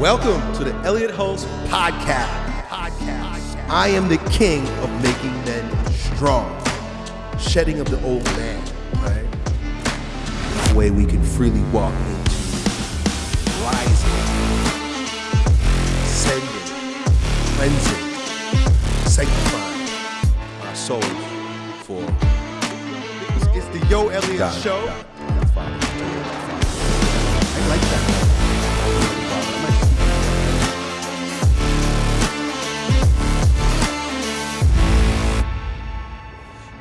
Welcome to the Elliott Hulse Podcast. Podcast. I am the king of making men strong, shedding of the old man, right? The way we can freely walk into rising, ascending, cleansing, sanctifying our souls for. It's, the Yo Elliott Got it, Show. got it. That's fine. I like that.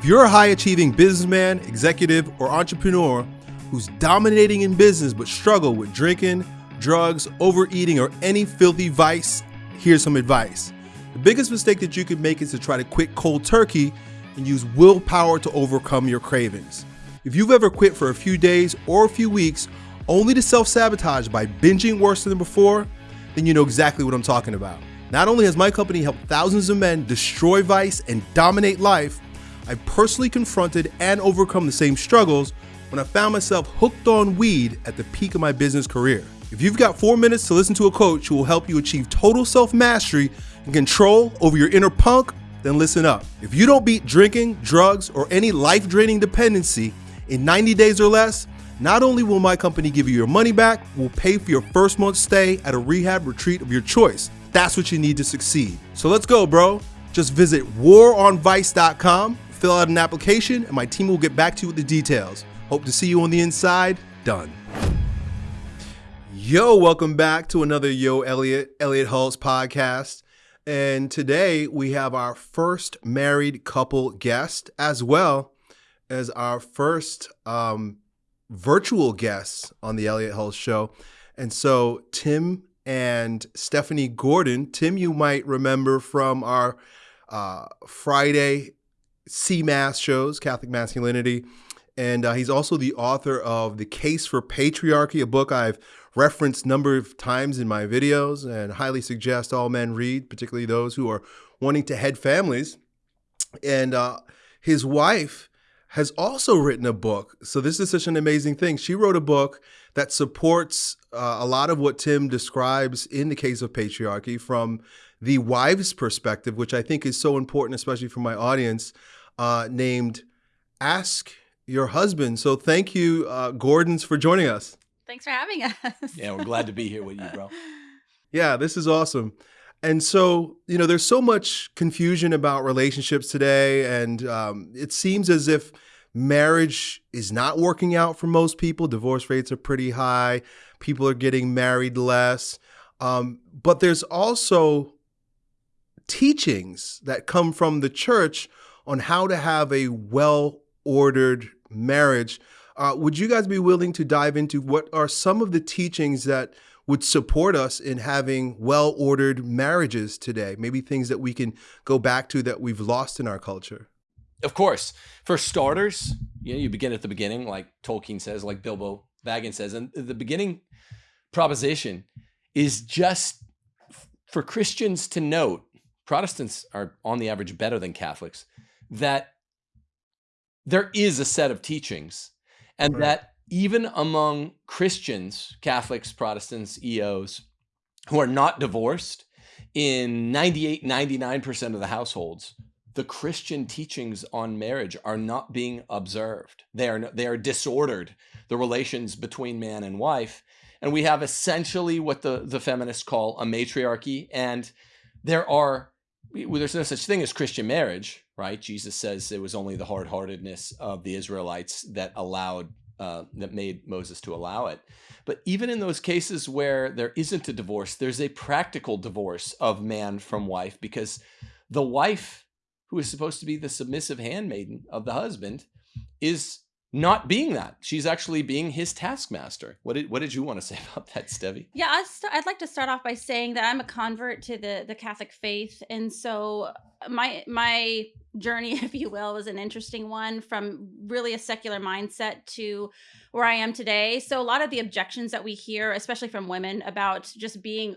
You're a high achieving businessman, executive, or entrepreneur who's dominating in business but struggle with drinking, drugs, overeating, or any filthy vice, here's some advice. The biggest mistake that you could make is to try to quit cold turkey and use willpower to overcome your cravings. If you've ever quit for a few days or a few weeks only to self sabotage by binging worse than before, then you know exactly what I'm talking about. Not only has my company helped thousands of men destroy vice and dominate life, I personally confronted and overcome the same struggles when I found myself hooked on weed at the peak of my business career. If you've got four minutes to listen to a coach who will help you achieve total self mastery and control over your inner punk, then listen up. If you don't beat drinking, drugs, or any life draining dependency in 90 days or less, not only will my company give you your money back, we'll pay for your first month's stay at a rehab retreat of your choice. That's what you need to succeed. So let's go, bro. Just visit waronvice.com, fill out an application, and my team will get back to you with the details. Hope to see you on the inside. Done. Yo, welcome back to another Yo Elliott, Elliott Hulse podcast. And today we have our first married couple guest as well as our first um, virtual guests on the Elliott Hulse show. And so Tim and Stephanie Gordon, Tim, you might remember from our uh, Friday CMAS shows, Catholic Masculinity. And uh, he's also the author of The Case for Patriarchy, a book I've referenced a number of times in my videos and highly suggest all men read, particularly those who are wanting to head families. And uh, his wife has also written a book. So this is such an amazing thing. She wrote a book that supports uh, a lot of what Tim describes in the case of patriarchy from the wife's perspective, which I think is so important, especially for my audience, uh, named Ask Your Husband. So thank you, uh, Gordons, for joining us. Thanks for having us. Yeah, we're glad to be here with you, bro. Yeah, this is awesome. And so, you know, there's so much confusion about relationships today, and um, it seems as if marriage is not working out for most people. Divorce rates are pretty high. People are getting married less. Um, but there's also teachings that come from the church on how to have a well ordered marriage. Uh, would you guys be willing to dive into what are some of the teachings that would support us in having well ordered marriages today? Maybe things that we can go back to that we've lost in our culture. Of course, for starters, you know, you begin at the beginning, like Tolkien says, like Bilbo Baggins says, and the beginning proposition is just for Christians to note. Protestants are on the average better than Catholics. That there is a set of teachings, and Right. that even among Christians, Catholics, Protestants, EOs, who are not divorced, in 98, 99% of the households, the Christian teachings on marriage are not being observed. They are, they are disordered, the relations between man and wife. And we have essentially what the, the feminists call a matriarchy. And there are, there's no such thing as Christian marriage, right? Jesus says it was only the hard heartedness of the Israelites that allowed uh, that made Moses to allow it. But even in those cases where there isn't a divorce, there's a practical divorce of man from wife because the wife, who is supposed to be the submissive handmaiden of the husband, is not being that. She's actually being his taskmaster. What did what did you want to say about that, Stevie? Yeah, I'd, st- I'd like to start off by saying that I'm a convert to the the Catholic faith, and so my my journey, if you will, was an interesting one from really a secular mindset to where I am today. So a lot of the objections that we hear, especially from women, about just being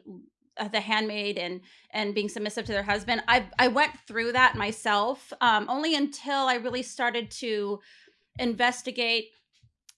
uh, the handmaid and and being submissive to their husband, I I went through that myself, um, only until I really started to investigate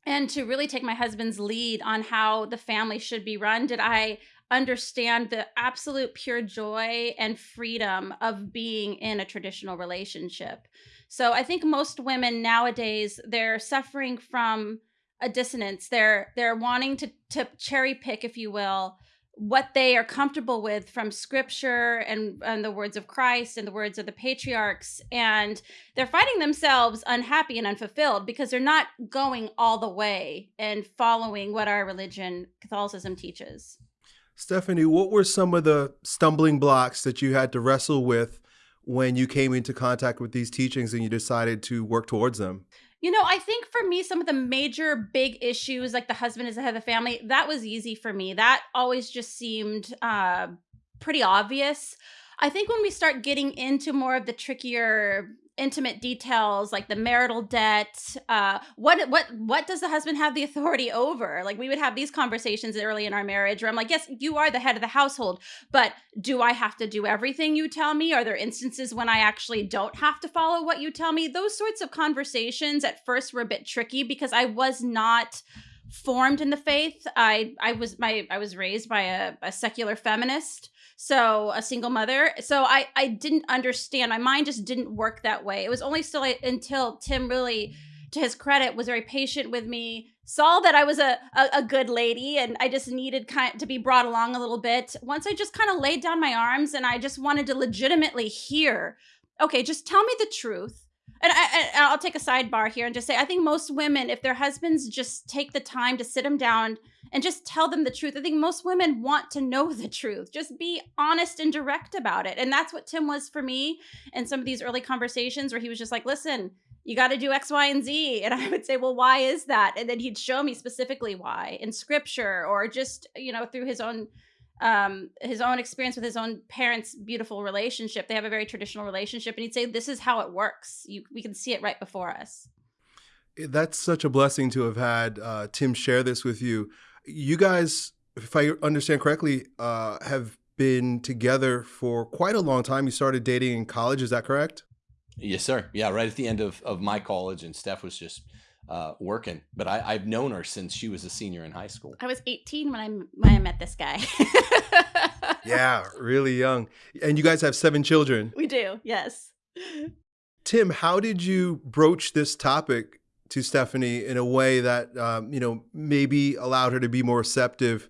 and to really take my husband's lead on how the family should be run did I understand the absolute pure joy and freedom of being in a traditional relationship. So I think most women nowadays they're suffering from a dissonance. They're they're wanting to to cherry pick if you will what they are comfortable with from scripture and, and the words of Christ and the words of the patriarchs. And they're finding themselves unhappy and unfulfilled because they're not going all the way and following what our religion, Catholicism, teaches. Stephanie, what were some of the stumbling blocks that you had to wrestle with when you came into contact with these teachings and you decided to work towards them? You know, I think for me, some of the major big issues, like the husband is the head of the family, that was easy for me. That always just seemed uh, pretty obvious. I think when we start getting into more of the trickier intimate details like the marital debt uh what what what does the husband have the authority over? Like we would have these conversations early in our marriage where i'm like yes you are the head of the household but do i have to do everything you tell me? Are there instances when i actually don't have to follow what you tell me? Those sorts of conversations at first were a bit tricky because i was not formed in the faith. I i was my i was raised by a, a secular feminist so a single mother. So i i didn't understand. My mind just didn't work that way. It was only still until tim really to his credit was very patient with me saw that i was a, a, a good lady and i just needed kind to be brought along a little bit. Once i just kind of laid down my arms and i just wanted to legitimately hear okay just tell me the truth. And, I I, will take a sidebar here and just say I think most women, if their husbands just take the time to sit them down and just tell them the truth, I think most women want to know the truth. Just be honest and direct about it. And that's what Tim was for me in some of these early conversations where he was just like, listen, you got to do X, Y, and Z. And I would say, well, why is that? And then he'd show me specifically why in scripture or just, you know, through his own um his own experience with his own parents beautiful relationship they have a very traditional relationship and he'd say this is how it works you we can see it right before us that's such a blessing to have had uh, tim share this with you you guys if i understand correctly uh, have been together for quite a long time you started dating in college is that correct yes sir yeah right at the end of, of my college and steph was just uh, working, but I, I've known her since she was a senior in high school. I was 18 when I when I met this guy. yeah, really young. And you guys have seven children. We do, yes. Tim, how did you broach this topic to Stephanie in a way that um, you know maybe allowed her to be more receptive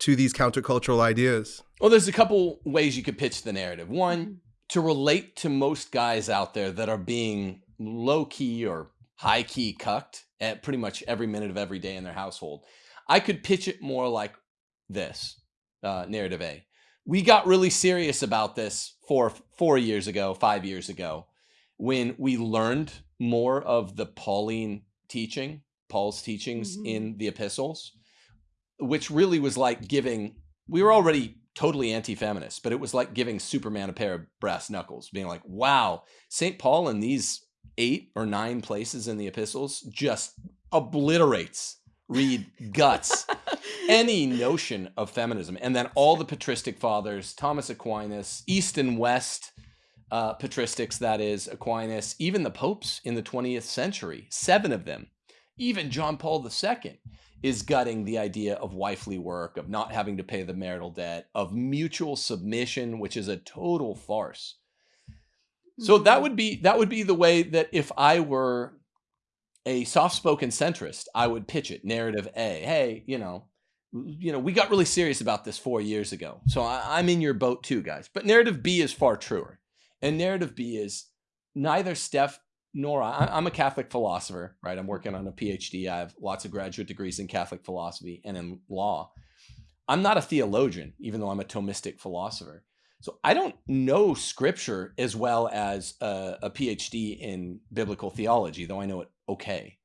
to these countercultural ideas? Well, there's a couple ways you could pitch the narrative. One, mm-hmm. to relate to most guys out there that are being low key or high key cucked at pretty much every minute of every day in their household. I could pitch it more like this uh, narrative A. We got really serious about this four four years ago, five years ago, when we learned more of the Pauline teaching, Paul's teachings mm-hmm. in the epistles, which really was like giving. We were already totally anti-feminist, but it was like giving Superman a pair of brass knuckles, being like, "Wow, Saint Paul in these eight or nine places in the epistles just obliterates read guts any notion of feminism and then all the patristic fathers thomas aquinas east and west uh, patristics that is aquinas even the popes in the 20th century seven of them even john paul ii is gutting the idea of wifely work of not having to pay the marital debt of mutual submission which is a total farce so that mm-hmm. would be that would be the way that if I were a soft-spoken centrist, I would pitch it. Narrative A, hey, you know, you know, we got really serious about this four years ago, so I, I'm in your boat too, guys. But narrative B is far truer, and narrative B is neither Steph nor I. I'm a Catholic philosopher, right? I'm working on a PhD. I have lots of graduate degrees in Catholic philosophy and in law. I'm not a theologian, even though I'm a Thomistic philosopher. So I don't know scripture as well as a, a, PhD in biblical theology, though I know it okay.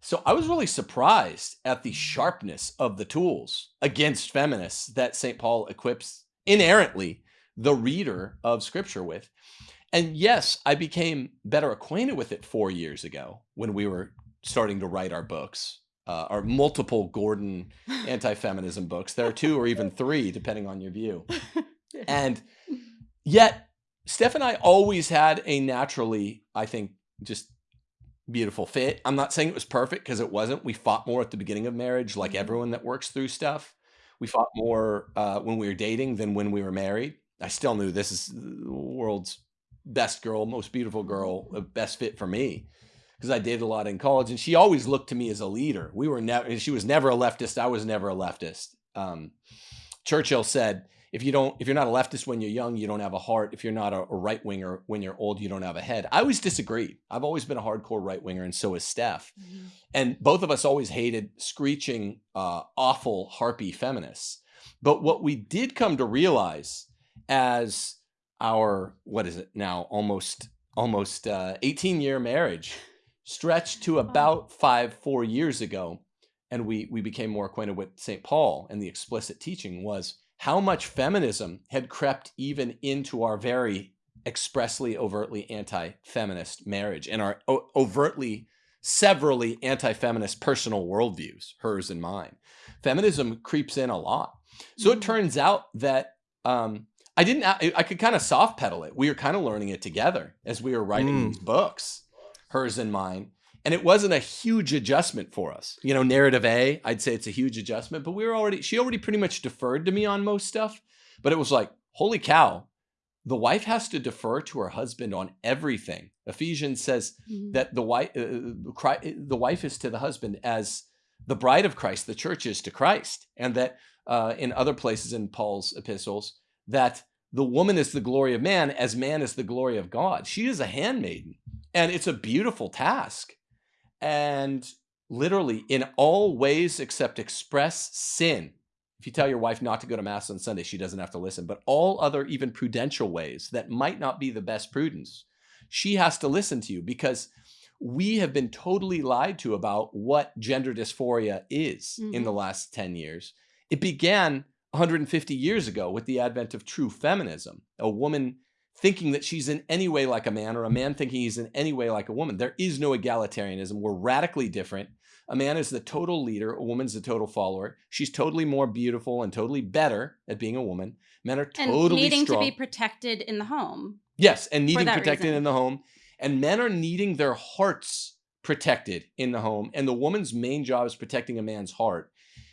So I was really surprised at the sharpness of the tools against feminists that St. Paul equips inerrantly the reader of scripture with. And yes, I became better acquainted with it four years ago when we were starting to write our books, uh, our multiple Gordon anti feminism books. There are two or even three, depending on your view. And yet, Steph and I always had a naturally, I think, just beautiful fit. I'm not saying it was perfect because it wasn't. We fought more at the beginning of marriage, like Mhm. everyone that works through stuff. We fought more uh, when we were dating than when we were married. I still knew this is the world's best girl, most beautiful girl, best fit for me because I dated a lot in college, and she always looked to me as a leader. We were never. She was never a leftist. I was never a leftist. Um, Churchill said, "If you don't, if you're not a leftist when you're young, you don't have a heart. If you're not a, a right winger when you're old, you don't have a head." I always disagreed. I've always been a hardcore right winger, and so is Steph. And both of us always hated screeching, uh, awful harpy feminists. But what we did come to realize as our what is it now almost almost uh, 18 year marriage stretched to about five four years ago and we we became more acquainted with st paul and the explicit teaching was how much feminism had crept even into our very expressly overtly anti-feminist marriage and our o- overtly severally anti-feminist personal worldviews hers and mine. Feminism creeps in a lot. So it Mhm. turns out that um, I didn't. I, I could kind of soft pedal it. We were kind of learning it together as we were writing Mm. these books, hers and mine. And it wasn't a huge adjustment for us. You know, narrative A, I'd say it's a huge adjustment, but we were already. She already pretty much deferred to me on most stuff. But it was like, holy cow, the wife has to defer to her husband on everything. Ephesians says Mhm. that the wife, uh, Chri- the wife is to the husband as the bride of Christ, the church is to Christ, and that uh, in other places in Paul's epistles that the woman is the glory of man as man is the glory of God. She is a handmaiden, and it's a beautiful task. And literally, in all ways except express sin, if you tell your wife not to go to mass on Sunday, she doesn't have to listen. But all other, even prudential ways that might not be the best prudence, she has to listen to you because we have been totally lied to about what gender dysphoria is in the mm-hmm. last 10 years. It began 150 years ago with the advent of true feminism, a woman thinking that she's in any way like a man or a man thinking he's in any way like a woman. There is no egalitarianism. We're radically different. A man is the total leader, a woman's the total follower. She's totally more beautiful and totally better at being a woman. Men are and totally needing strong. to be protected in the home. Yes, and needing protected reason. in the home. And men are needing their hearts protected in the home. And the woman's main job is protecting a man's heart.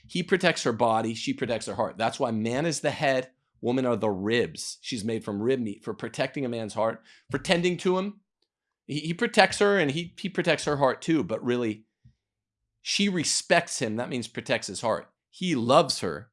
He protects her body, she protects her heart. That's why man is the head, woman are the ribs. She's made from rib meat for protecting a man's heart, for tending to him. He, he protects her and he, he protects her heart too, but really, she respects him. That means protects his heart. He loves her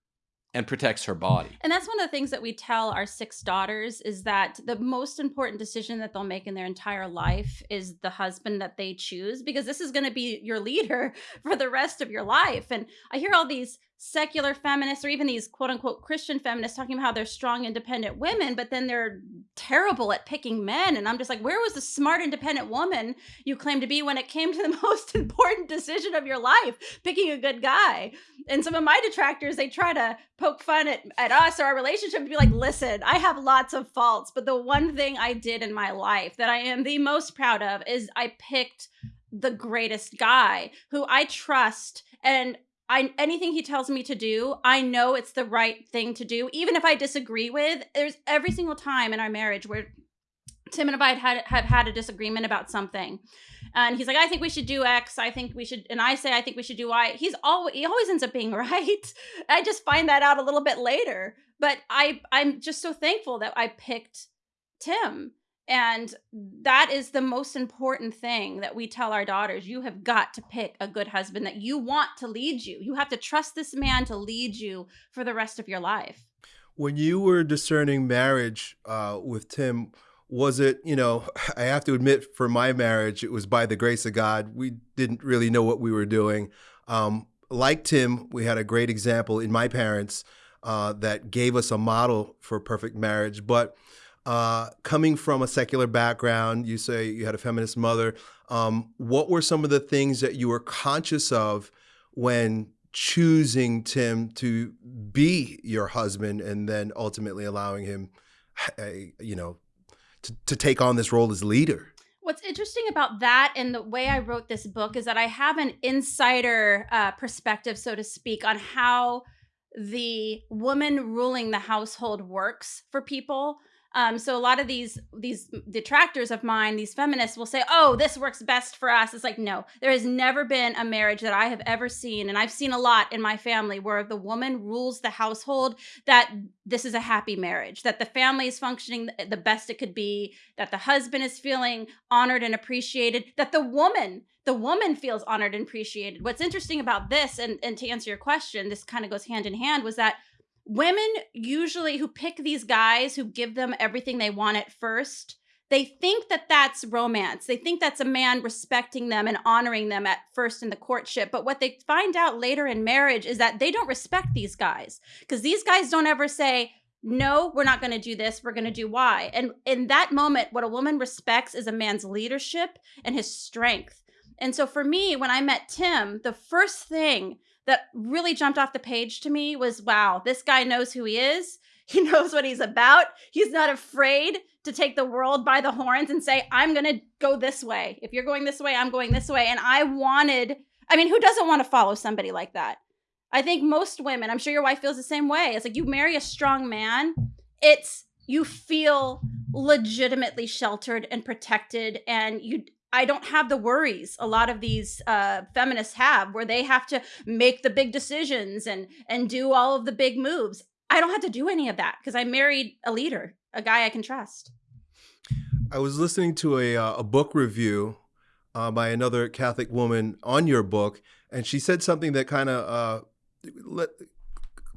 and protects her body. And that's one of the things that we tell our six daughters is that the most important decision that they'll make in their entire life is the husband that they choose because this is going to be your leader for the rest of your life. And I hear all these secular feminists or even these quote unquote Christian feminists talking about how they're strong, independent women, but then they're terrible at picking men. And I'm just like, where was the smart, independent woman you claim to be when it came to the most important decision of your life, picking a good guy? And some of my detractors, they try to poke fun at, at us or our relationship and be like, listen, I have lots of faults, but the one thing I did in my life that I am the most proud of is I picked the greatest guy who I trust and I anything he tells me to do, I know it's the right thing to do, even if I disagree with. There's every single time in our marriage where Tim and I had have had a disagreement about something, and he's like, "I think we should do X. I think we should," and I say, "I think we should do Y." He's always he always ends up being right. I just find that out a little bit later, but I I'm just so thankful that I picked Tim. And that is the most important thing that we tell our daughters. You have got to pick a good husband that you want to lead you. You have to trust this man to lead you for the rest of your life. When you were discerning marriage uh, with Tim, was it, you know, I have to admit, for my marriage, it was by the grace of God. We didn't really know what we were doing. Um, like Tim, we had a great example in my parents uh, that gave us a model for perfect marriage. But uh, coming from a secular background, you say you had a feminist mother. Um, what were some of the things that you were conscious of when choosing Tim to be your husband and then ultimately allowing him, you know, to, to take on this role as leader? What's interesting about that and the way I wrote this book is that I have an insider uh, perspective, so to speak, on how the woman ruling the household works for people. Um, so a lot of these these detractors of mine, these feminists, will say, "Oh, this works best for us." It's like, no, there has never been a marriage that I have ever seen, and I've seen a lot in my family where the woman rules the household. That this is a happy marriage, that the family is functioning the best it could be, that the husband is feeling honored and appreciated, that the woman the woman feels honored and appreciated. What's interesting about this, and, and to answer your question, this kind of goes hand in hand, was that women usually who pick these guys who give them everything they want at first they think that that's romance. They think that's a man respecting them and honoring them at first in the courtship. But what they find out later in marriage is that they don't respect these guys because these guys don't ever say no we're not going to do this we're going to do y. And in that moment what a woman respects is a man's leadership and his strength. And so for me when i met tim the first thing that really jumped off the page to me was wow, this guy knows who he is. He knows what he's about. He's not afraid to take the world by the horns and say, I'm going to go this way. If you're going this way, I'm going this way. And I wanted, I mean, who doesn't want to follow somebody like that? I think most women, I'm sure your wife feels the same way. It's like you marry a strong man, it's you feel legitimately sheltered and protected and you I don't have the worries a lot of these uh, feminists have, where they have to make the big decisions and and do all of the big moves. I don't have to do any of that because I married a leader, a guy I can trust. I was listening to a uh, a book review uh, by another Catholic woman on your book, and she said something that kind of uh,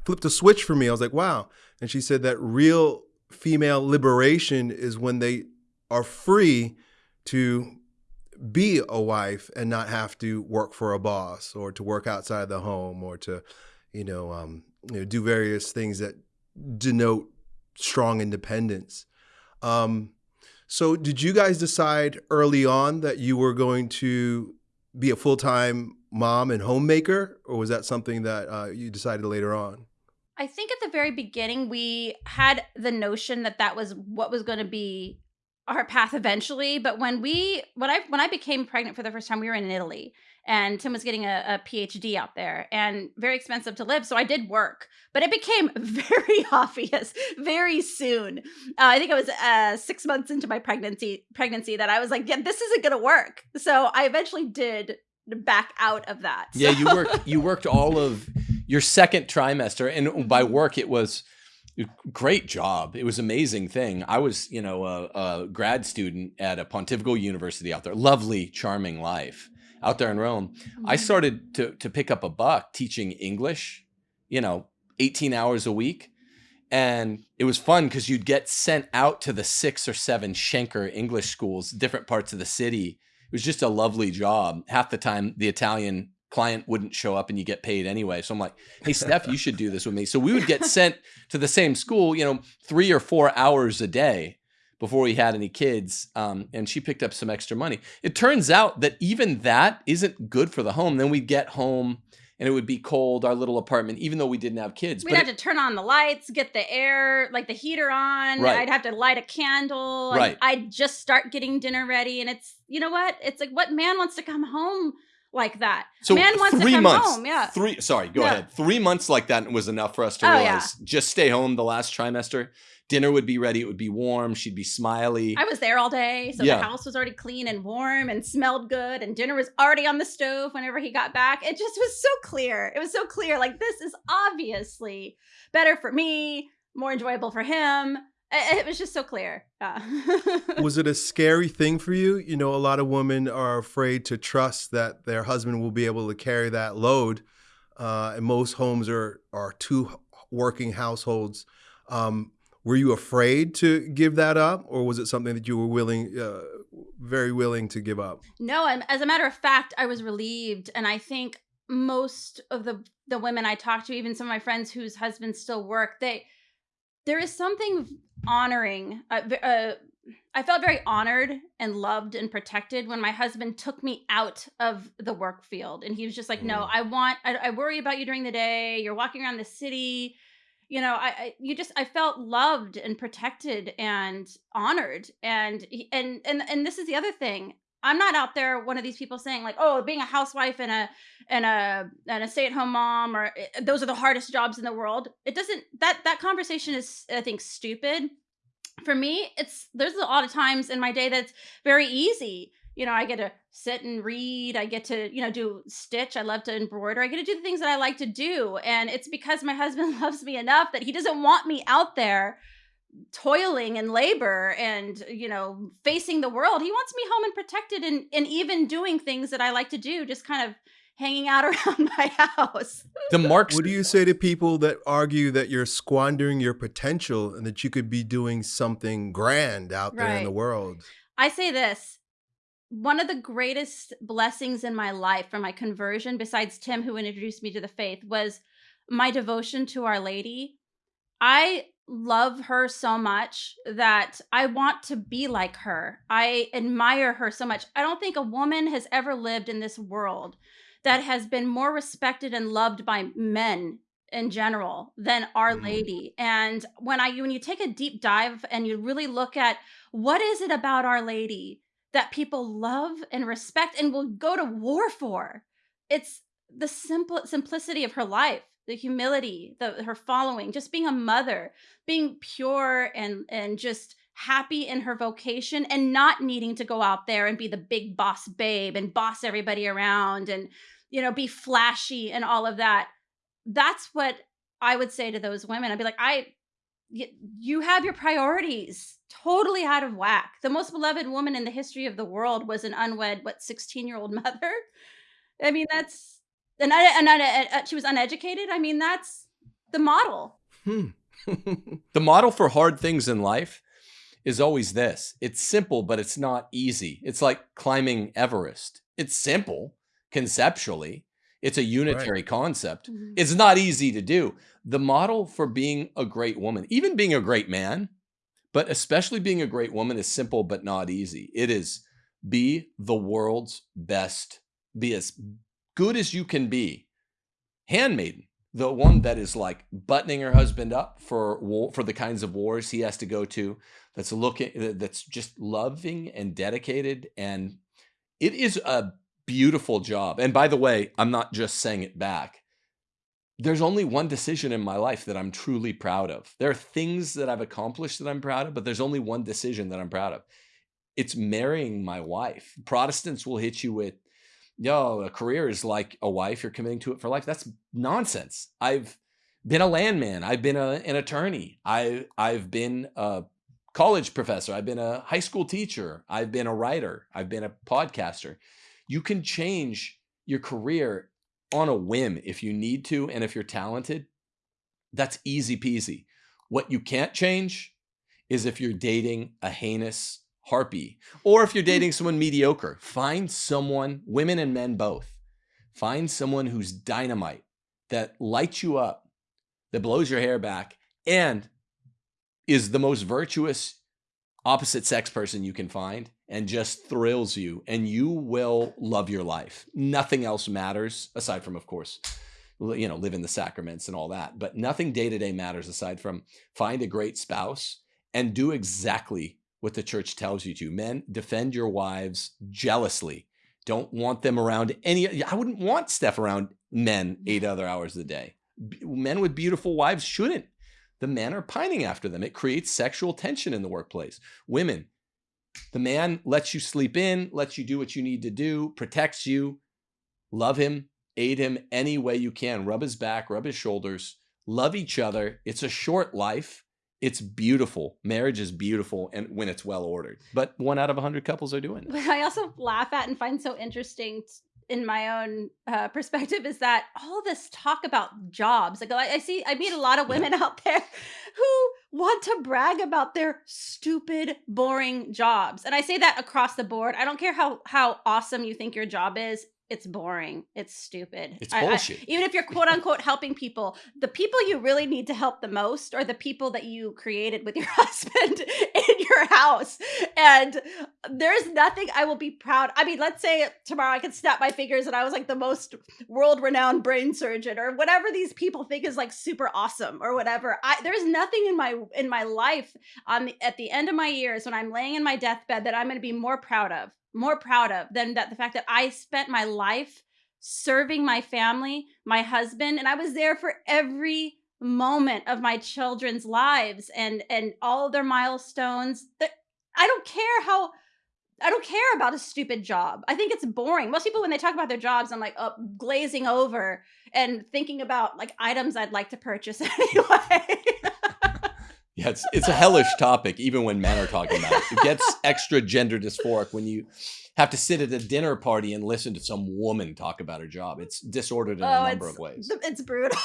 flipped a switch for me. I was like, wow. And she said that real female liberation is when they are free to be a wife and not have to work for a boss or to work outside the home or to, you know, um, you know do various things that denote strong independence. Um, so, did you guys decide early on that you were going to be a full time mom and homemaker, or was that something that uh, you decided later on? I think at the very beginning, we had the notion that that was what was going to be our path eventually. But when we when I when I became pregnant for the first time, we were in Italy and Tim was getting a, a, PhD out there and very expensive to live. So I did work, but it became very obvious very soon. Uh, I think it was uh, six months into my pregnancy pregnancy that I was like, yeah, this isn't gonna work. So I eventually did back out of that. Yeah, you worked you worked all of your second trimester, and by work it was great job. It was amazing thing. I was, you know, a, a, grad student at a Pontifical University out there. Lovely, charming life out there in Rome. Mm-hmm. I started to to pick up a buck teaching English, you know, 18 hours a week. And it was fun because you'd get sent out to the six or seven Shenker English schools, different parts of the city. It was just a lovely job. Half the time, the Italian client wouldn't show up and you get paid anyway. So I'm like, hey, Steph, you should do this with me. So we would get sent to the same school, you know, three or four hours a day before we had any kids. Um, and she picked up some extra money. It turns out that even that isn't good for the home. Then we'd get home and it would be cold, our little apartment, even though we didn't have kids. We'd but have it, to turn on the lights, get the air, like the heater on. Right. I'd have to light a candle. Right. I'd just start getting dinner ready. And it's, you know what? It's like, what man wants to come home like that. So man wants three to come months, home. Yeah. Three. Sorry, go yeah. ahead. Three months like that was enough for us to oh, realize. Yeah. Just stay home the last trimester. Dinner would be ready. It would be warm. She'd be smiley. I was there all day, so yeah. the house was already clean and warm and smelled good, and dinner was already on the stove whenever he got back. It just was so clear. It was so clear. Like this is obviously better for me, more enjoyable for him it was just so clear. Yeah. was it a scary thing for you? You know, a lot of women are afraid to trust that their husband will be able to carry that load. Uh, and most homes are are two working households. Um, were you afraid to give that up, or was it something that you were willing, uh, very willing to give up? No, as a matter of fact, I was relieved, and I think most of the the women I talked to, even some of my friends whose husbands still work, they there is something honoring. Uh, uh, I felt very honored and loved and protected when my husband took me out of the work field. And he was just like, No, mm. I want, I, I worry about you during the day. You're walking around the city. You know, I, I, you just, I felt loved and protected and honored. And, and, and, and this is the other thing. I'm not out there one of these people saying like, oh, being a housewife and a and a and a stay-at-home mom or eh, those are the hardest jobs in the world. It doesn't that that conversation is I think stupid for me, it's there's a lot of times in my day that's very easy. You know, I get to sit and read. I get to, you know, do stitch. I love to embroider. I get to do the things that I like to do. And it's because my husband loves me enough that he doesn't want me out there toiling and labor and you know facing the world he wants me home and protected and and even doing things that i like to do just kind of hanging out around my house. The marks what do you say to people that argue that you're squandering your potential and that you could be doing something grand out there in the world? I say this one of the greatest blessings in my life from my conversion besides tim who introduced me to the faith was my devotion to our lady. I love her so much that I want to be like her. I admire her so much. I don't think a woman has ever lived in this world that has been more respected and loved by men in general than our mm. lady and when i when you take a deep dive and you really look at what is it about our lady that people love and respect and will go to war for it's the simple simplicity of her life the humility, the her following, just being a mother, being pure and and just happy in her vocation and not needing to go out there and be the big boss babe and boss everybody around and you know be flashy and all of that. That's what I would say to those women. I'd be like, I you have your priorities totally out of whack. The most beloved woman in the history of the world was an unwed, what, 16 year old mother. I mean, that's and, and, and uh, she was uneducated. I mean, that's the model. Hmm. the model for hard things in life is always this. It's simple, but it's not easy. It's like climbing Everest. It's simple conceptually. It's a unitary right. concept. Mm-hmm. It's not easy to do. The model for being a great woman, even being a great man, but especially being a great woman is simple but not easy. It is be the world's best, be as good as you can be. Handmaiden, the one that is like buttoning her husband up for war, for the kinds of wars he has to go to. That's looking, that's just loving and dedicated, and it is a beautiful job. And by the way, I'm not just saying it back. There's only one decision in my life that I'm truly proud of. There are things that I've accomplished that I'm proud of, but there's only one decision that I'm proud of. It's marrying my wife. Protestants will hit you with yo, a career is like a wife, you're committing to it for life. That's nonsense. I've been a landman. I've been a, an attorney. I, I've been a college professor. I've been a high school teacher. I've been a writer. I've been a podcaster. You can change your career on a whim if you need to. And if you're talented, that's easy peasy. What you can't change is if you're dating a heinous harpy. Or if you're dating someone mediocre, find someone, women and men both, find someone who's dynamite that lights you up, that blows your hair back, and is the most virtuous opposite sex person you can find and just thrills you and you will love your life. Nothing else matters aside from of course you know live in the sacraments and all that, but nothing day to day matters aside from find a great spouse and do exactly what the church tells you to. Men, defend your wives jealously. Don't want them around any. I wouldn't want Steph around men mm. eight other hours a day. Men with beautiful wives shouldn't. The men are pining after them. It creates sexual tension in the workplace. Women, the man lets you sleep in, lets you do what you need to do, protects you. Love him, aid him any way you can. Rub his back, rub his shoulders, love each other. It's a short life it's beautiful. Marriage is beautiful and when it's well ordered. But one out of a hundred couples are doing it. What I also laugh at and find so interesting in my own uh, perspective is that all this talk about jobs. Like I, I see, I meet a lot of women yeah. out there who want to brag about their stupid, boring jobs, and I say that across the board. I don't care how how awesome you think your job is it's boring. It's stupid. It's bullshit. I, I, even if you're quote unquote helping people, the people you really need to help the most are the people that you created with your husband in your house. And there's nothing I will be proud. I mean, let's say tomorrow I could snap my fingers and I was like the most world renowned brain surgeon or whatever these people think is like super awesome or whatever. I there's nothing in my in my life on the, at the end of my years when I'm laying in my deathbed that I'm going to be more proud of more proud of than that the fact that I spent my life serving my family, my husband, and I was there for every moment of my children's lives and and all their milestones. That i don't care how i don't care about a stupid job. I think it's boring. Most people when they talk about their jobs i'm like oh, glazing over and thinking about like items i'd like to purchase anyway Yeah, it's it's a hellish topic, even when men are talking about it. It gets extra gender dysphoric when you have to sit at a dinner party and listen to some woman talk about her job. It's disordered in oh a number of ways. it's brutal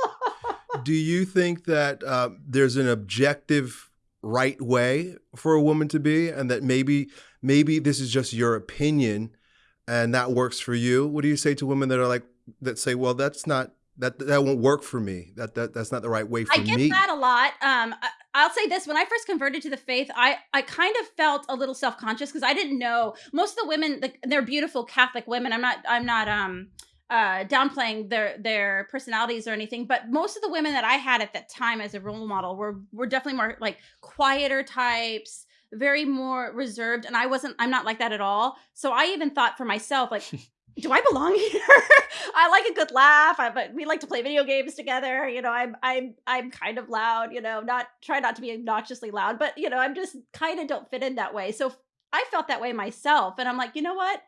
Do you think that uh, there's an objective right way for a woman to be, and that maybe maybe this is just your opinion, and that works for you? What do you say to women that are like that say, "Well, that's not that that won't work for me. That that that's not the right way for me. I get me." that a lot. Um, I, I'll say this: when I first converted to the faith, I I kind of felt a little self conscious because I didn't know most of the women. The, they're beautiful Catholic women. I'm not. I'm not. Um. Uh, downplaying their their personalities or anything, but most of the women that I had at that time as a role model were were definitely more like quieter types, very more reserved, and I wasn't. I'm not like that at all. So I even thought for myself, like, do I belong here? I like a good laugh. I, we like to play video games together. You know, I'm I'm I'm kind of loud. You know, not try not to be obnoxiously loud, but you know, I'm just kind of don't fit in that way. So I felt that way myself, and I'm like, you know what?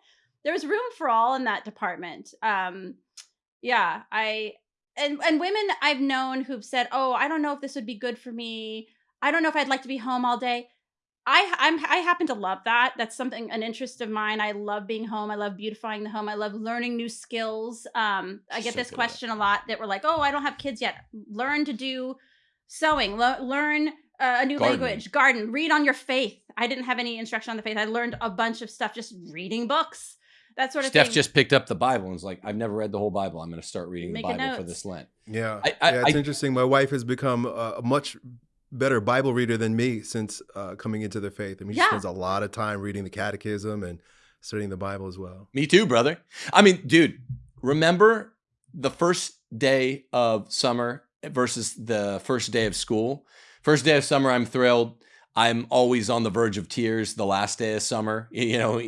There's room for all in that department. Um, yeah, I and and women I've known who've said, oh, I don't know if this would be good for me. I don't know if I'd like to be home all day. I I'm I happen to love that. That's something an interest of mine. I love being home. I love beautifying the home. I love learning new skills. Um, I get So this good. question a lot that we're like, "Oh, I don't have kids yet." Learn to do sewing. Le- learn uh, a new Gardening. language. Garden. Read on your faith. I didn't have any instruction on the faith. I learned a bunch of stuff just reading books. That sort of Steph thing. just picked up the Bible and was like, "I've never read the whole Bible. I'm going to start reading Making the Bible for this Lent." Yeah, I- I- yeah, it's I- interesting. My wife has become a, a much better Bible reader than me since uh, coming into the faith. I mean, she spends a lot of time reading the Catechism and studying the Bible as well. Me too, brother. I mean, dude, remember the first day of summer versus the first day of school? First day of summer, I'm thrilled. I'm always on the verge of tears the last day of summer. You know,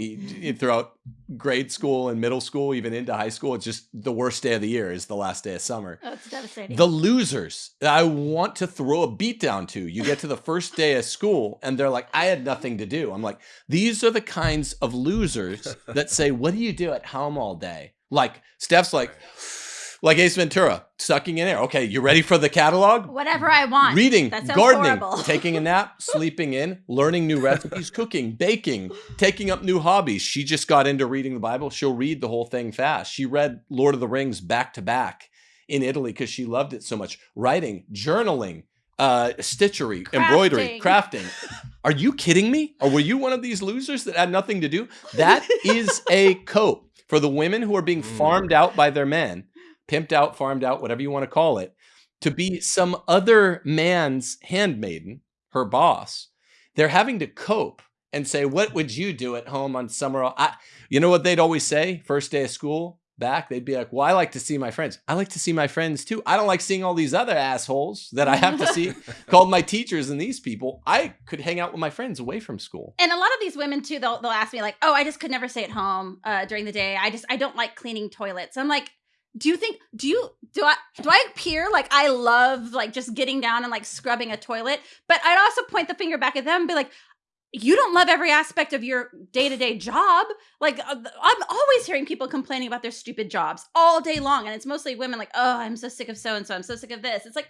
throughout grade school and middle school, even into high school, it's just the worst day of the year is the last day of summer. oh, it's devastating. The losers that I want to throw a beat down to. You get to the first day of school and they're like, I had nothing to do. I'm like, these are the kinds of losers that say, What do you do at home all day? Like, Steph's like, like Ace Ventura, sucking in air. Okay, you ready for the catalog? Whatever I want. Reading, gardening, horrible. taking a nap, sleeping in, learning new recipes, cooking, baking, taking up new hobbies. She just got into reading the Bible. She'll read the whole thing fast. She read Lord of the Rings back to back in Italy because she loved it so much. Writing, journaling, uh, stitchery, embroidery, crafting. Are you kidding me? Or were you one of these losers that had nothing to do? That is a cope for the women who are being Mm. farmed out by their men, pimped out, farmed out, whatever you want to call it, to be some other man's handmaiden, her boss. They're having to cope and say, "What would you do at home on summer?" I, you know what they'd always say? First day of school, back, they'd be like, "Well, I like to see my friends. I like to see my friends too. I don't like seeing all these other assholes that I have to see, called my teachers and these people. I could hang out with my friends away from school." and a lot of these women too they'll, they'll ask me like oh i just could never stay at home uh, during the day i just i don't like cleaning toilets i'm like do you think do you do i do i appear like i love like just getting down and like scrubbing a toilet? But i'd also point the finger back at them and be like you don't love every aspect of your day-to-day job. Like uh, i'm always hearing people complaining about their stupid jobs all day long and it's mostly women like oh i'm so sick of so and so i'm so sick of this. It's like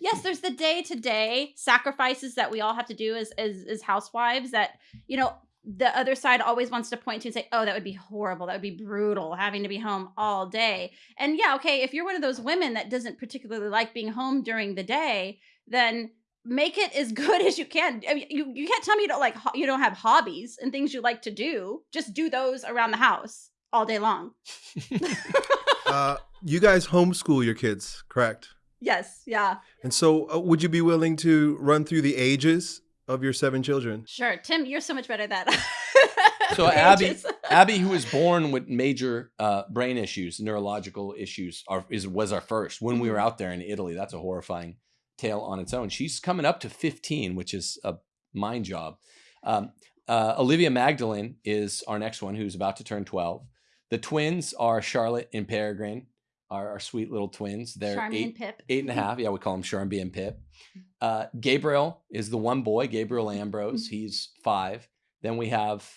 yes there's the day-to-day sacrifices that we all have to do as as, as housewives that you know the other side always wants to point to and say oh that would be horrible. That would be brutal having to be home all day. And yeah okay if you're one of those women that doesn't particularly like being home during the day then make it as good as you can. I mean, you, you can't tell me you don't like you don't have hobbies and things you like to do. Just do those around the house all day long. Uh, you guys homeschool your kids, correct? yes yeah. And so, uh, would you be willing to run through the ages of your seven children? sure tim you're so much better at that So Abby. Abby, who was born with major uh, brain issues, neurological issues, are, is was our first when we were out there in Italy. That's a horrifying tale on its own. She's coming up to 15, which is a mind job. Um, uh, Olivia Magdalene is our next one, who's about to turn 12. The twins are Charlotte and Peregrine. Our, our sweet little twins. They're Charmy and eight, Pip. eight and a half. Yeah, we call them Charmy and Pip. Uh, Gabriel is the one boy, Gabriel Ambrose. He's five. Then we have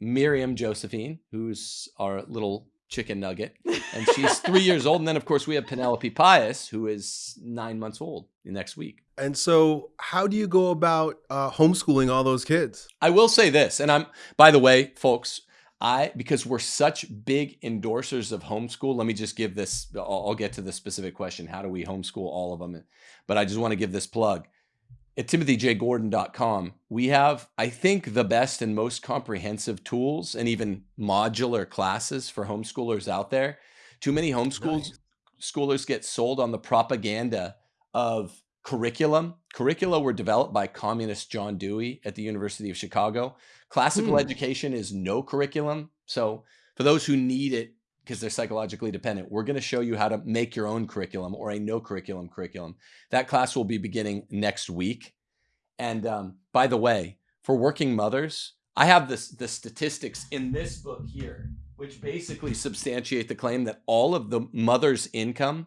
Miriam Josephine, who's our little chicken nugget, and she's three years old. And then, of course, we have Penelope Pius, who is nine months old next week. And so, how do you go about uh, homeschooling all those kids? I will say this, and I'm, by the way, folks, I, because we're such big endorsers of homeschool, let me just give this, I'll, I'll get to the specific question. How do we homeschool all of them? But I just want to give this plug. At timothyjgordon.com, we have, I think, the best and most comprehensive tools and even modular classes for homeschoolers out there. Too many homeschool Nice. schoolers get sold on the propaganda of curriculum. Curricula were developed by communist John Dewey at the University of Chicago. Classical Hmm. education is no curriculum. So, for those who need it because they're psychologically dependent, we're going to show you how to make your own curriculum or a no curriculum curriculum. That class will be beginning next week. And um, by the way, for working mothers, I have this the statistics in this book here, which basically substantiate the claim that all of the mother's income,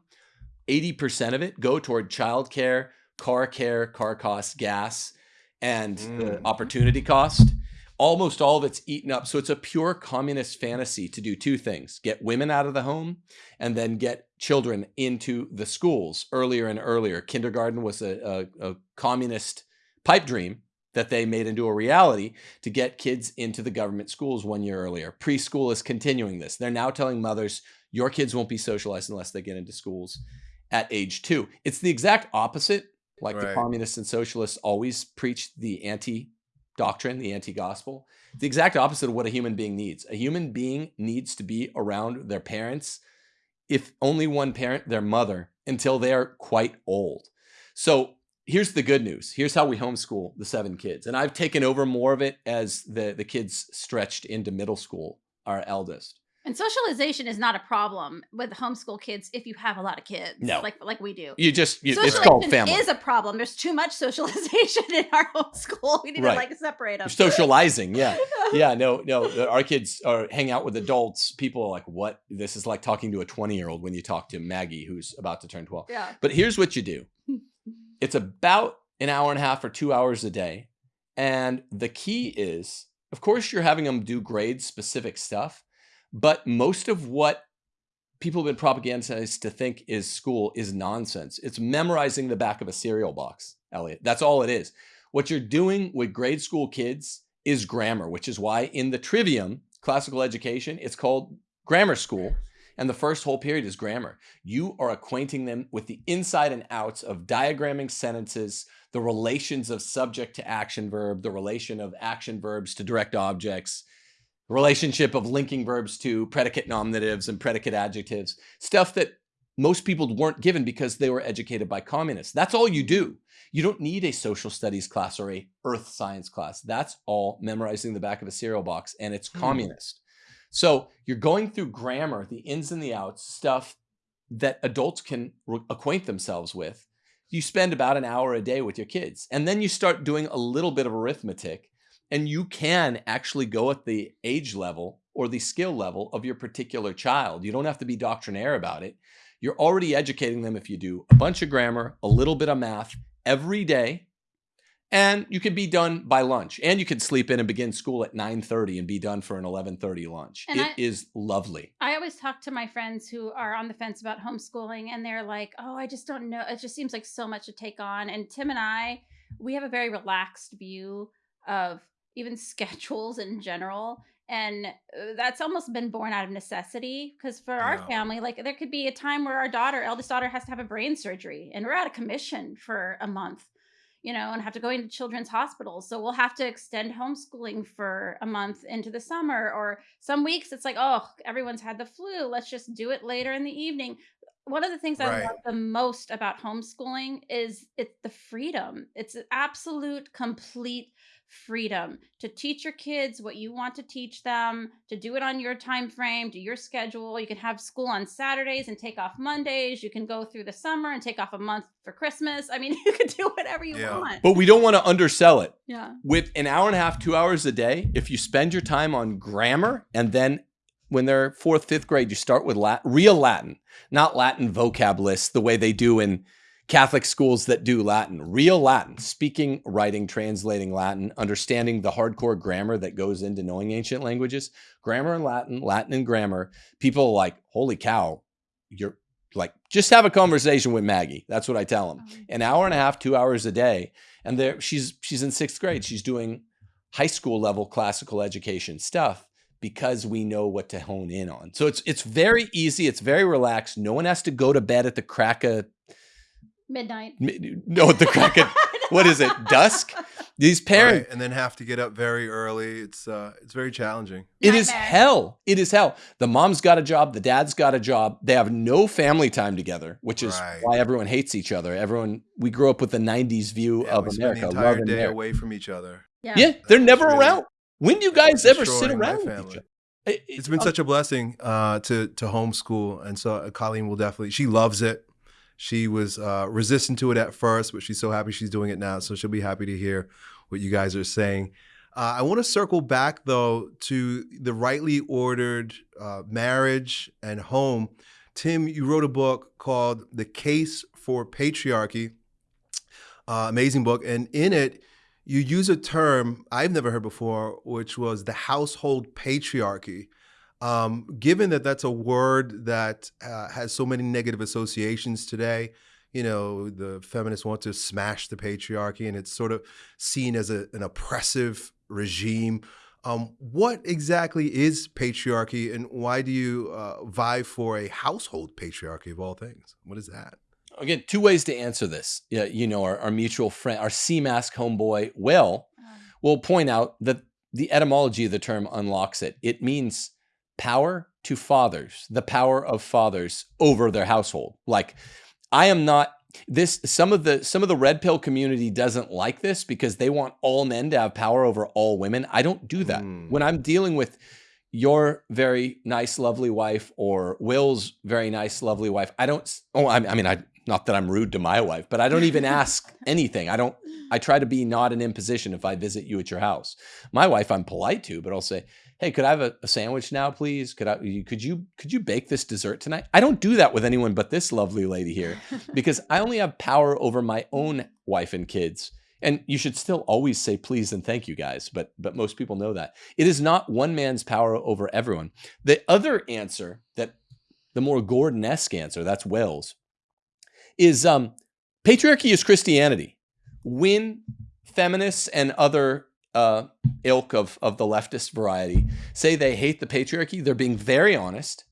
80% of it, go toward childcare, car care, car costs, gas, and the Mm. opportunity cost. Almost all of it's eaten up. So it's a pure communist fantasy to do two things get women out of the home and then get children into the schools earlier and earlier. Kindergarten was a, a, a communist pipe dream that they made into a reality to get kids into the government schools one year earlier. Preschool is continuing this. They're now telling mothers, your kids won't be socialized unless they get into schools at age two. It's the exact opposite. Like the communists and socialists always preach the anti doctrine, the anti gospel. The exact opposite of what a human being needs. A human being needs to be around their parents, if only one parent, their mother, until they are quite old. So here's the good news. Here's how we homeschool the seven kids. And I've taken over more of it as the, the kids stretched into middle school, our eldest. And socialization is not a problem with homeschool kids if you have a lot of kids. No. Like like we do. You just, you, it's called Socialization family. is a problem. There's too much socialization in our homeschool. We need Right. to like separate them. Socializing. Yeah. yeah, no, no. Our kids are hang out with adults. People are like, "What? This is like talking to a 20 year old when you talk to Maggie, who's about to turn 12." yeah. But here's what you do: it's about an hour and a half or two hours a day, and the key is, of course, you're having them do grade specific stuff, but most of what people have been propagandized to think is school is nonsense. It's memorizing the back of a cereal box, Elliot. That's all it is. What you're doing with grade school kids is grammar, which is why in the trivium, classical education, it's called grammar school. And the first whole period is grammar. You are acquainting them with the inside and outs of diagramming sentences, the relations of subject to action verb, the relation of action verbs to direct objects, relationship of linking verbs to predicate nominatives and predicate adjectives, stuff that most people weren't given because they were educated by communists. That's all you do. You don't need a social studies class or a earth science class. That's all memorizing the back of a cereal box and it's Hmm. communist. So you're going through grammar, the ins and the outs, stuff that adults can acquaint themselves with. You spend about an hour a day with your kids. And then you start doing a little bit of arithmetic and you can actually go at the age level or the skill level of your particular child. You don't have to be doctrinaire about it. You're already educating them if you do a bunch of grammar, a little bit of math every day, and you can be done by lunch. And you can sleep in and begin school at 9:30 and be done for an 11:30 lunch. It And is lovely. I always talk to my friends who are on the fence about homeschooling, and they're like, "Oh, I just don't know. It just seems like so much to take on." And Tim and I, we have a very relaxed view of even schedules in general, and uh, that's almost been born out of necessity. Because for our Yeah. family, like there could be a time where our daughter, eldest daughter, has to have a brain surgery, and we're out of commission for a month. You know, and have to go into children's hospitals. So we'll have to extend homeschooling for a month into the summer, or some weeks it's like, oh, everyone's had the flu. Let's just do it later in the evening. One of the things I love the most about homeschooling is it's the freedom. It's absolute, complete freedom to teach your kids what you want to teach them, to do it on your time frame, do your schedule. You can have school on Saturdays and take off Mondays. You can go through the summer and take off a month for Christmas. I mean, you can do whatever you Yeah. want. But we don't want to undersell it. Yeah. with an hour and a half, two hours a day, if you spend your time on grammar and then when they're fourth, fifth grade, you start with Latin, real Latin, not Latin vocab lists the way they do in Catholic schools that do Latin, real Latin, speaking, writing, translating Latin, understanding the hardcore grammar that goes into knowing ancient languages, grammar and Latin, Latin and grammar. People are like, holy cow, you're like, just have a conversation with Maggie. That's what I tell them. Um, An hour and a half, two hours a day. And there she's she's in sixth grade. She's doing high school level classical education stuff because we know what to hone in on. So it's it's very easy, it's very relaxed. No one has to go to bed at the crack of Midnight. no, the crack of what is it? Dusk? These parents Right, and then have to get up very early. It's uh, it's very challenging. It is Nightmare. hell. It is hell. The mom's got a job, the dad's got a job. They have no family time together, which is Right. why everyone hates each other. Everyone we grew up with the 90s view Yeah, of we spend America. the Love entire and day America. away from each other. Yeah. Yeah, they're That's never really- around. When do you guys ever sit around with each other? It- It's been oh, such a blessing uh, to to homeschool, and so uh, Colleen will definitely. She loves it. She was uh, resistant to it at first, but she's so happy she's doing it now. So she'll be happy to hear what you guys are saying. Uh, I want to circle back though to the rightly ordered uh, marriage and home. Tim, you wrote a book called "The Case for Patriarchy." Uh, amazing book, and in it you use a term I've never heard before, which was the household patriarchy. Um, given that that's a word that uh, has so many negative associations today, you know, the feminists want to smash the patriarchy and it's sort of seen as a, an oppressive regime. Um, what exactly is patriarchy and why do you uh, vie for a household patriarchy of all things? What is that? Again, two ways to answer this. Yeah, you know, our, our mutual friend, our Seamask homeboy, Will, Um, will point out that the etymology of the term unlocks it. It means power to fathers, the power of fathers over their household. Like I am not this some of the some of the red pill community doesn't like this because they want all men to have power over all women. I don't do that. Mm. When I'm dealing with your very nice lovely wife or Will's very nice lovely wife, I don't oh I, I mean I not that I'm rude to my wife, but I don't even ask anything. I don't I try to be not an imposition if I visit you at your house. My wife, I'm polite to, but I'll say, "Hey, could I have a, a sandwich now, please? Could I? you- Could you? Could you bake this dessert tonight?" I don't do that with anyone but this lovely lady here because I only have power over my own wife and kids. And you should still always say please and thank you, guys. But but most people know that it is not one man's power over everyone. The other answer that the more Gordon-esque answer, that's Wells, is um, patriarchy is Christianity when feminists and other uh, ilk of, of the leftist variety say they hate the patriarchy, they're being very honest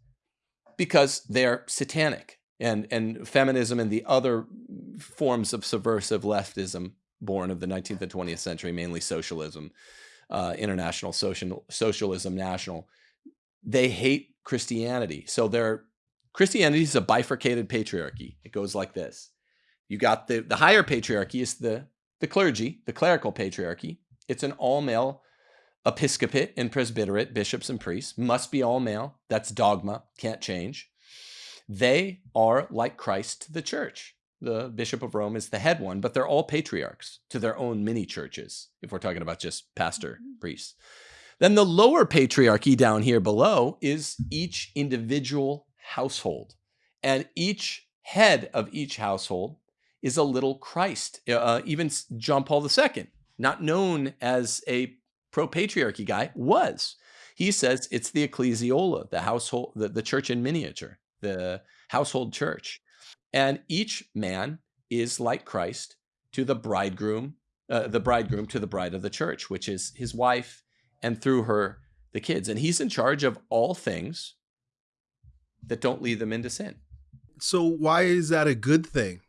because they're satanic. And, and feminism and the other forms of subversive leftism born of the 19th and 20th century, mainly socialism, uh, international social, socialism, national, they hate Christianity. So they're Christianity is a bifurcated patriarchy. It goes like this you got the the higher patriarchy is the the clergy, the clerical patriarchy. It's an all male episcopate and presbyterate, bishops and priests must be all male. That's dogma, can't change. They are like Christ to the church. The Bishop of Rome is the head one, but they're all patriarchs to their own mini churches, if we're talking about just pastor, priests. Then the lower patriarchy down here below is each individual household. And each head of each household is a little Christ. Uh, even John Paul II, not known as a pro patriarchy guy, was. He says it's the ecclesiola, the household, the, the church in miniature, the household church. And each man is like Christ to the bridegroom, uh, the bridegroom to the bride of the church, which is his wife, and through her, the kids. And he's in charge of all things that don't lead them into sin. So why is that a good thing?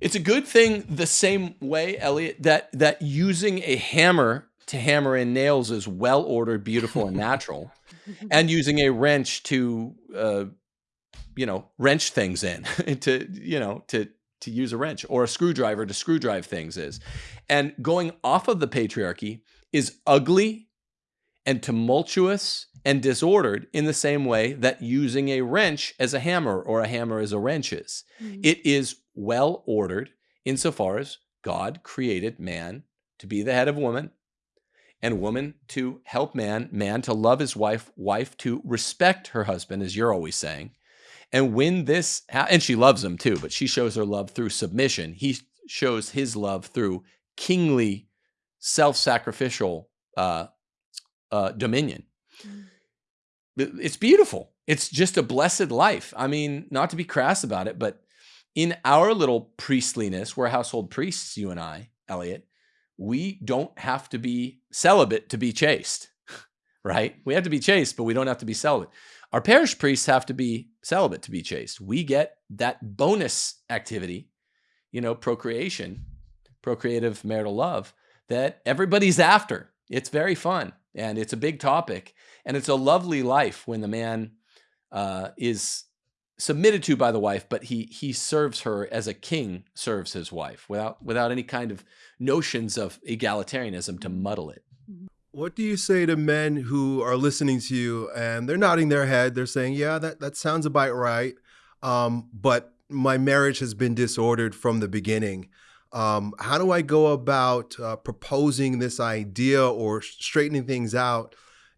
It's a good thing the same way, Elliot, that that using a hammer to hammer in nails is well ordered, beautiful, and natural, and using a wrench to, uh, you know, wrench things in to, you know, to to use a wrench or a screwdriver to screw drive things is, and going off of the patriarchy is ugly and tumultuous and disordered in the same way that using a wrench as a hammer or a hammer as a wrench is. Mhm. It is well ordered insofar as God created man to be the head of woman and woman to help man, man to love his wife, wife to respect her husband, as you're always saying. And when this, and she loves him too, but she shows her love through submission. He shows his love through kingly, self sacrificial uh, uh, dominion. Mm. It's beautiful. It's just a blessed life. I mean, not to be crass about it, but in our little priestliness, we're household priests, you and I, Elliot, we don't have to be celibate to be chaste, right? We have to be chaste, but we don't have to be celibate. Our parish priests have to be celibate to be chaste. We get that bonus activity, you know, procreation, procreative marital love that everybody's after. It's very fun and it's a big topic. And it's a lovely life when the man uh, is submitted to by the wife, but he he serves her as a king serves his wife without without any kind of notions of egalitarianism to muddle it. Mm-hmm. What do you say to men who are listening to you and they're nodding their head? They're saying, "Yeah, that that sounds about right," um, but my marriage has been disordered from the beginning. Um, how do I go about uh, proposing this idea or straightening things out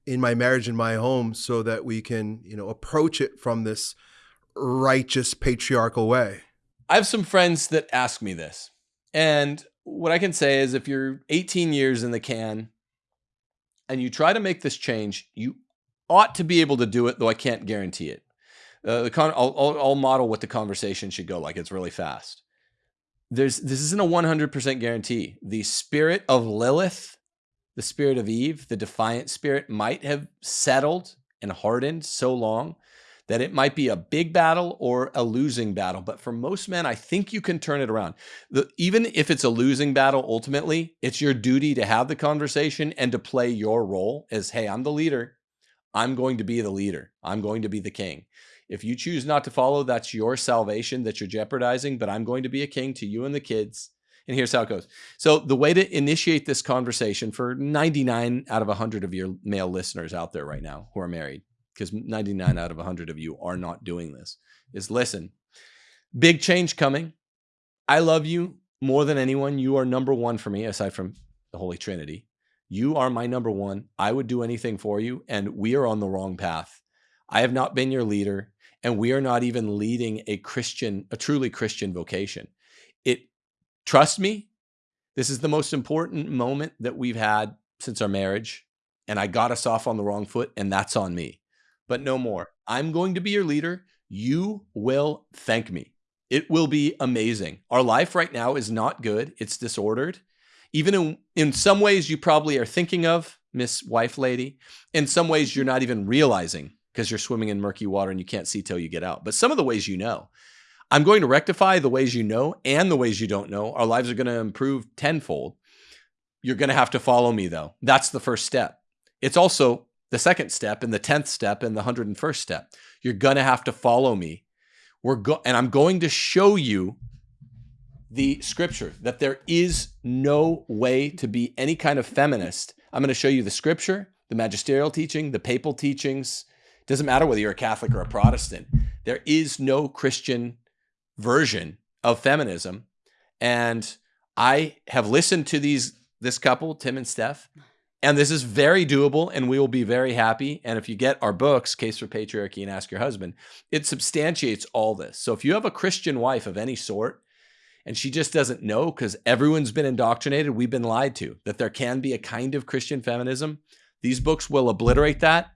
in my marriage in my home so that we can, you know, approach it from this righteous patriarchal way? I have some friends that ask me this. And what I can say is if you're 18 years in the can and you try to make this change, you ought to be able to do it, though I can't guarantee it. Uh, the con- I'll, I'll, I'll model what the conversation should go like. It's really fast. There's this isn't a 100% guarantee. The spirit of Lilith, the spirit of Eve, the defiant spirit might have settled and hardened so long that it might be a big battle or a losing battle. But for most men, I think you can turn it around. The, even if it's a losing battle, ultimately, it's your duty to have the conversation and to play your role as, hey, I'm the leader. I'm going to be the leader. I'm going to be the king. If you choose not to follow, that's your salvation that you're jeopardizing. But I'm going to be a king to you and the kids. And here's how it goes. So, the way to initiate this conversation for 99 out of 100 of your male listeners out there right now who are married because 99 out of 100 of you are not doing this, is listen, big change coming. I love you more than anyone. You are number one for me, aside from the Holy Trinity. You are my number one. I would do anything for you, and we are on the wrong path. I have not been your leader, and we are not even leading a Christian, a truly Christian vocation. It, trust me, this is the most important moment that we've had since our marriage, and I got us off on the wrong foot, and that's on me but no more. I'm going to be your leader. You will thank me. It will be amazing. Our life right now is not good, it's disordered. Even in, in some ways, you probably are thinking of Miss Wife Lady. In some ways, you're not even realizing because you're swimming in murky water and you can't see till you get out. But some of the ways you know. I'm going to rectify the ways you know and the ways you don't know. Our lives are going to improve tenfold. You're going to have to follow me, though. That's the first step. It's also the second step and the 10th step and the 101st step. You're going to have to follow me. We're go- and I'm going to show you the scripture that there is no way to be any kind of feminist. I'm going to show you the scripture, the magisterial teaching, the papal teachings. Doesn't matter whether you're a Catholic or a Protestant. There is no Christian version of feminism. And I have listened to these this couple, Tim and Steph, and this is very doable, and we will be very happy. And if you get our books, Case for Patriarchy and Ask Your Husband, it substantiates all this. So if you have a Christian wife of any sort, and she just doesn't know because everyone's been indoctrinated, we've been lied to, that there can be a kind of Christian feminism, these books will obliterate that.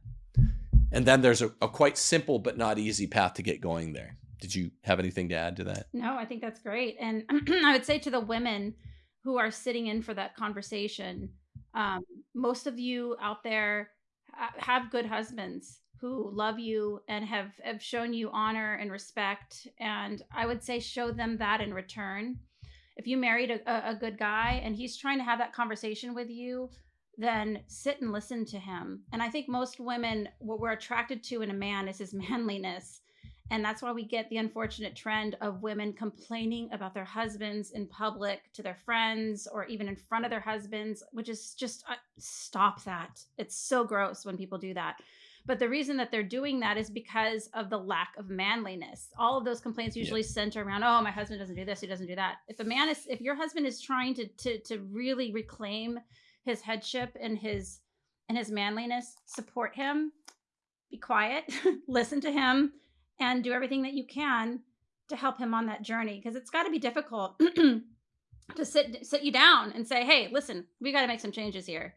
And then there's a, a quite simple but not easy path to get going there. Did you have anything to add to that? No, I think that's great. And I would say to the women who are sitting in for that conversation, um, most of you out there have good husbands who love you and have, have shown you honor and respect. And I would say show them that in return. If you married a, a good guy and he's trying to have that conversation with you, then sit and listen to him. And I think most women, what we're attracted to in a man is his manliness and that's why we get the unfortunate trend of women complaining about their husbands in public to their friends or even in front of their husbands, which is just uh, stop that. It's so gross when people do that. But the reason that they're doing that is because of the lack of manliness. All of those complaints usually yeah. center around, oh, my husband doesn't do this, he doesn't do that. If a man is, if your husband is trying to to to really reclaim his headship and his and his manliness, support him, be quiet, listen to him, and do everything that you can to help him on that journey because it's got to be difficult to sit sit you down and say, "Hey, listen, we got to make some changes here."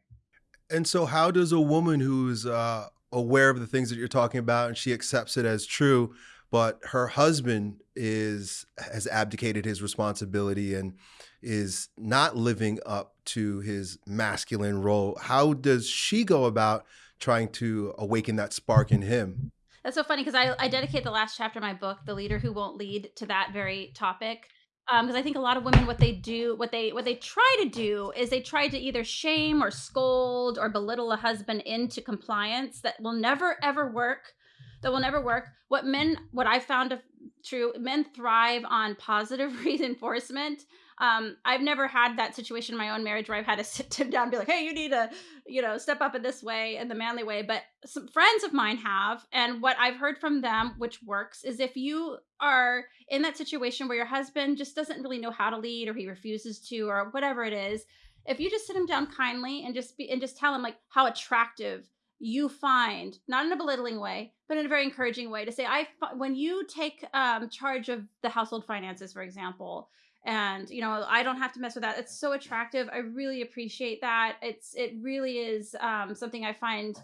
And so, how does a woman who's uh, aware of the things that you're talking about and she accepts it as true, but her husband is has abdicated his responsibility and is not living up to his masculine role? How does she go about trying to awaken that spark in him? That's so funny because I, I dedicate the last chapter of my book, "The Leader Who Won't Lead," to that very topic because um, I think a lot of women what they do what they what they try to do is they try to either shame or scold or belittle a husband into compliance that will never ever work that will never work what men what I found true men thrive on positive reinforcement um, I've never had that situation in my own marriage where I've had to sit him down and be like, hey, you need to, you know, step up in this way, in the manly way. But some friends of mine have. And what I've heard from them, which works, is if you are in that situation where your husband just doesn't really know how to lead or he refuses to or whatever it is, if you just sit him down kindly and just be and just tell him like how attractive you find not in a belittling way but in a very encouraging way to say i when you take um, charge of the household finances for example and you know i don't have to mess with that it's so attractive i really appreciate that it's it really is um, something i find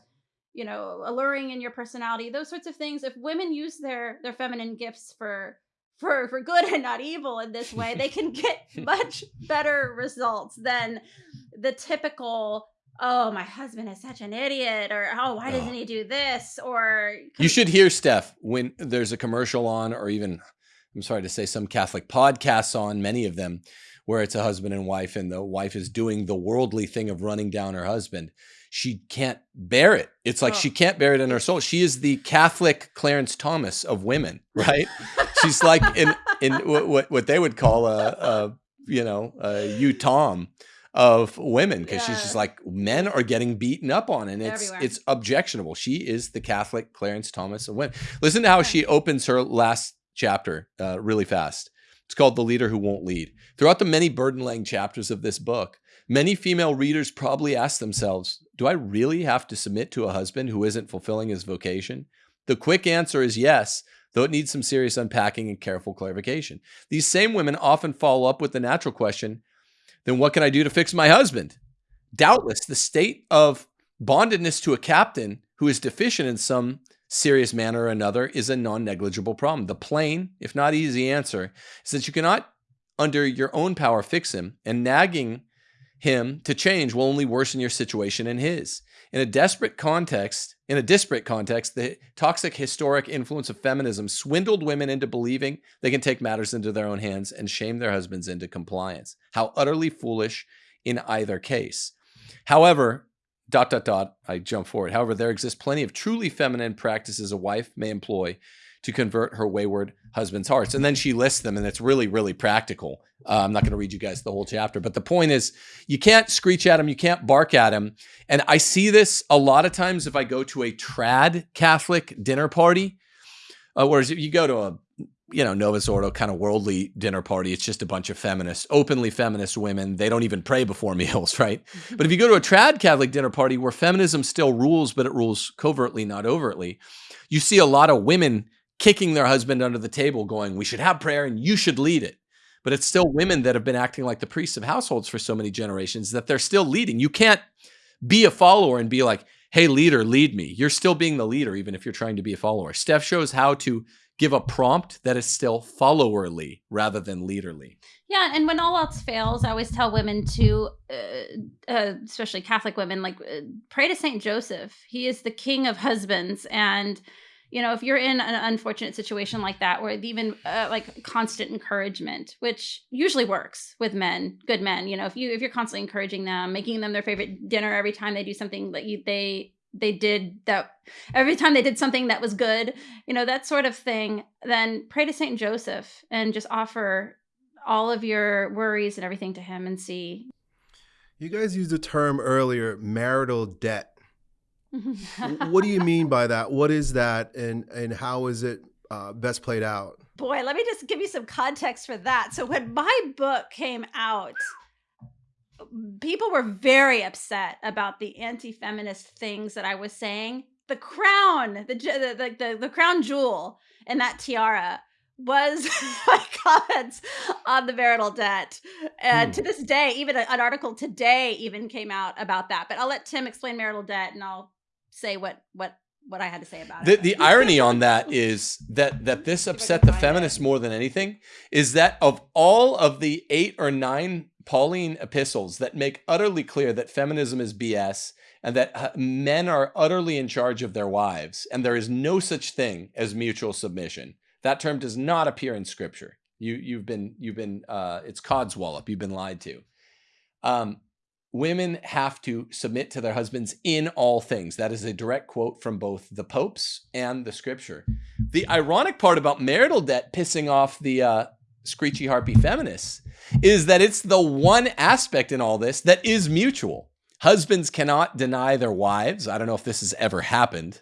you know alluring in your personality those sorts of things if women use their their feminine gifts for for for good and not evil in this way they can get much better results than the typical oh my husband is such an idiot or oh why doesn't he do this or you should hear steph when there's a commercial on or even I'm sorry to say, some Catholic podcasts on, many of them, where it's a husband and wife, and the wife is doing the worldly thing of running down her husband. She can't bear it. It's like oh. she can't bear it in her soul. She is the Catholic Clarence Thomas of women, right? She's like in in what what they would call a, a you know a you Tom of women because yeah. she's just like men are getting beaten up on and it's Everywhere. it's objectionable. She is the Catholic Clarence Thomas of women. Listen to how she opens her last chapter uh, really fast. It's called The Leader Who Won't Lead. Throughout the many burden laying chapters of this book, many female readers probably ask themselves, Do I really have to submit to a husband who isn't fulfilling his vocation? The quick answer is yes, though it needs some serious unpacking and careful clarification. These same women often follow up with the natural question then what can I do to fix my husband? Doubtless, the state of bondedness to a captain who is deficient in some serious manner or another is a non negligible problem. The plain, if not easy answer is that you cannot, under your own power, fix him, and nagging him to change will only worsen your situation and his. In a desperate context, in a disparate context, the toxic historic influence of feminism swindled women into believing they can take matters into their own hands and shame their husbands into compliance. How utterly foolish in either case. However, dot dot dot i jump forward however there exists plenty of truly feminine practices a wife may employ to convert her wayward husband's hearts and then she lists them and it's really really practical uh, i'm not going to read you guys the whole chapter but the point is you can't screech at him you can't bark at him and i see this a lot of times if i go to a trad catholic dinner party uh, whereas if you go to a you know, Novus Ordo kind of worldly dinner party. It's just a bunch of feminists, openly feminist women. They don't even pray before meals, right? but if you go to a trad Catholic dinner party where feminism still rules, but it rules covertly, not overtly, you see a lot of women kicking their husband under the table, going, We should have prayer and you should lead it. But it's still women that have been acting like the priests of households for so many generations that they're still leading. You can't be a follower and be like, Hey, leader, lead me. You're still being the leader, even if you're trying to be a follower. Steph shows how to give a prompt that is still followerly rather than leaderly. Yeah, and when all else fails, I always tell women to, uh, uh, especially Catholic women, like uh, pray to Saint Joseph. He is the king of husbands, and you know if you're in an unfortunate situation like that, where even uh, like constant encouragement, which usually works with men, good men. You know, if you if you're constantly encouraging them, making them their favorite dinner every time they do something that you they they did that every time they did something that was good, you know, that sort of thing, then pray to Saint Joseph and just offer all of your worries and everything to him and see. You guys used the term earlier, marital debt. What do you mean by that? What is that and and how is it uh, best played out? Boy, let me just give you some context for that. So when my book came out, people were very upset about the anti-feminist things that I was saying. The crown, the the the, the crown jewel in that tiara was my comments on the marital debt. And hmm. to this day, even an article today even came out about that. But I'll let Tim explain marital debt and I'll say what what what I had to say about the, it. The irony on that is that that this upset the feminists it. more than anything is that of all of the eight or nine Pauline epistles that make utterly clear that feminism is BS and that uh, men are utterly in charge of their wives and there is no such thing as mutual submission. That term does not appear in scripture. You you've been you've been uh, it's codswallop. You've been lied to. Um, women have to submit to their husbands in all things. That is a direct quote from both the popes and the scripture. The ironic part about marital debt pissing off the uh, screechy harpy feminists is that it's the one aspect in all this that is mutual. Husbands cannot deny their wives. I don't know if this has ever happened.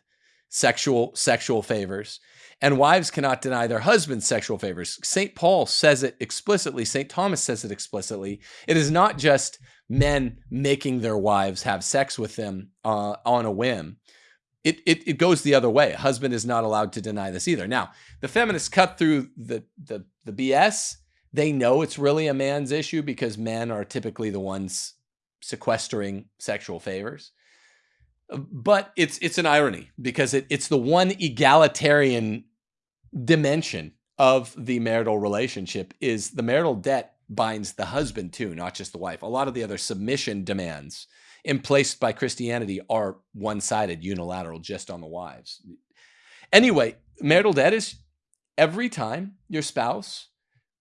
Sexual sexual favors. And wives cannot deny their husbands sexual favors. St. Paul says it explicitly. St. Thomas says it explicitly. It is not just men making their wives have sex with them uh, on a whim. It, it, it goes the other way. A husband is not allowed to deny this either. Now, the feminists cut through the, the, the BS. They know it's really a man's issue because men are typically the ones sequestering sexual favors. But it's it's an irony because it, it's the one egalitarian dimension of the marital relationship is the marital debt binds the husband too, not just the wife. A lot of the other submission demands emplaced by Christianity are one sided, unilateral, just on the wives. Anyway, marital debt is every time your spouse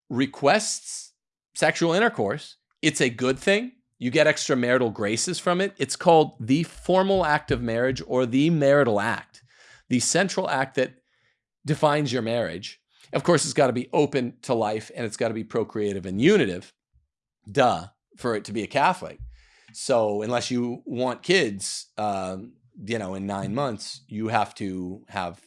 requests sexual intercourse, it's a good thing. You get extra marital graces from it. It's called the formal act of marriage or the marital act, the central act that defines your marriage. Of course, it's got to be open to life and it's got to be procreative and unitive. Duh, for it to be a Catholic. So unless you want kids, um, you know, in nine months, you have to have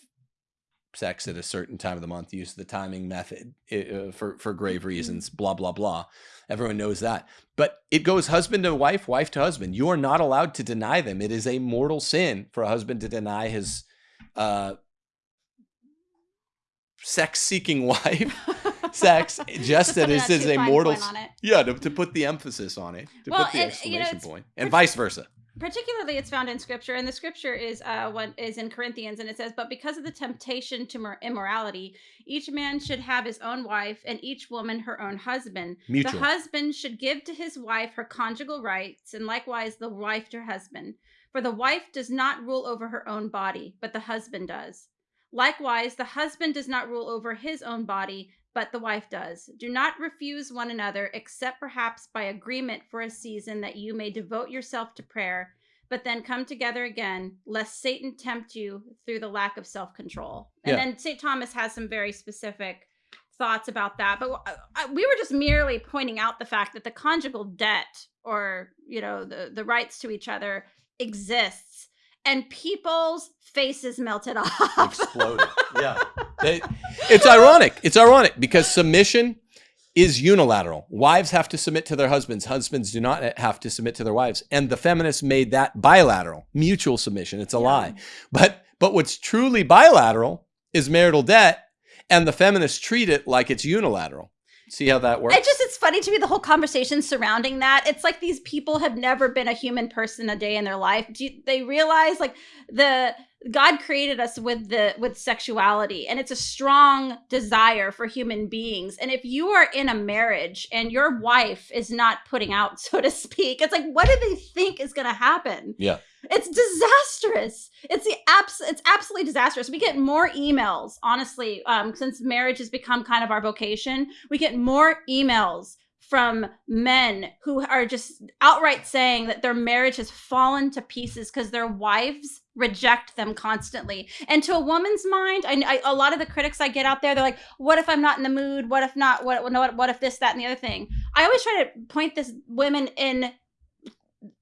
sex at a certain time of the month, use the timing method uh, for, for grave mm-hmm. reasons, blah, blah, blah. Everyone knows that. But it goes husband to wife, wife to husband. You are not allowed to deny them. It is a mortal sin for a husband to deny his uh, sex seeking wife. Sex just that this is a mortal yeah to, to, put the emphasis on it to well, put the and, exclamation you know, point and vice versa. particularly it's found in scripture and the scripture is uh what is in corinthians and it says but because of the temptation to immorality each man should have his own wife and each woman her own husband. Mutual. the husband should give to his wife her conjugal rights and likewise the wife to her husband. For the wife does not rule over her own body but the husband does Likewise, the husband does not rule over his own body, but the wife does. Do not refuse one another, except perhaps by agreement for a season that you may devote yourself to prayer, but then come together again, lest Satan tempt you through the lack of self control. And yeah. then St. Thomas has some very specific thoughts about that. But uh, we were just merely pointing out the fact that the conjugal debt or, you know, the, the rights to each other exists and people's faces melted off. Exploded. Yeah. They, it's ironic. It's ironic because submission is unilateral. Wives have to submit to their husbands. Husbands do not have to submit to their wives. And the feminists made that bilateral, mutual submission. It's a yeah. lie. But but what's truly bilateral is marital debt, and the feminists treat it like it's unilateral. See how that works? It just it's funny to me the whole conversation surrounding that. It's like these people have never been a human person a day in their life. Do you, they realize like the God created us with the with sexuality and it's a strong desire for human beings. And if you are in a marriage and your wife is not putting out so to speak, it's like what do they think is going to happen? Yeah. It's disastrous. It's the abs- it's absolutely disastrous. We get more emails, honestly, um, since marriage has become kind of our vocation. We get more emails from men who are just outright saying that their marriage has fallen to pieces because their wives reject them constantly. And to a woman's mind, I, I, a lot of the critics I get out there, they're like, "What if I'm not in the mood? What if not? What what what if this, that, and the other thing?" I always try to point this women in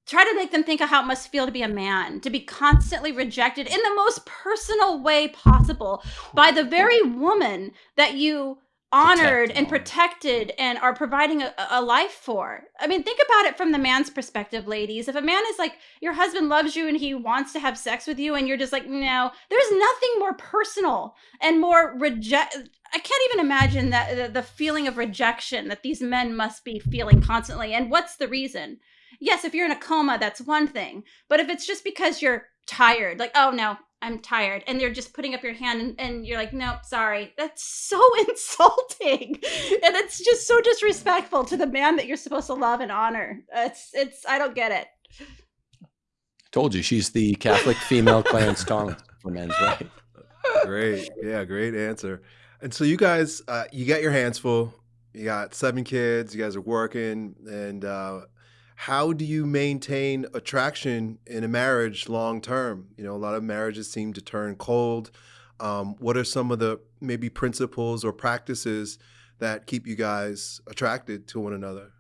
try to make them think of how it must feel to be a man, to be constantly rejected in the most personal way possible by the very woman that you honored Protect and protected and are providing a, a life for. I mean, think about it from the man's perspective, ladies. If a man is like, your husband loves you and he wants to have sex with you, and you're just like, no, there's nothing more personal and more reject. I can't even imagine that the, the feeling of rejection that these men must be feeling constantly. And what's the reason? Yes, if you're in a coma, that's one thing. But if it's just because you're tired, like, oh no, I'm tired. And they're just putting up your hand and, and you're like, nope, sorry. That's so insulting. And it's just so disrespectful to the man that you're supposed to love and honor. It's it's I don't get it. Told you she's the Catholic female Clarence Starling for men's right. great. Yeah, great answer. And so you guys, uh, you got your hands full. You got seven kids. You guys are working. And uh, how do you maintain attraction in a marriage long term? You know, a lot of marriages seem to turn cold. Um, what are some of the maybe principles or practices that keep you guys attracted to one another?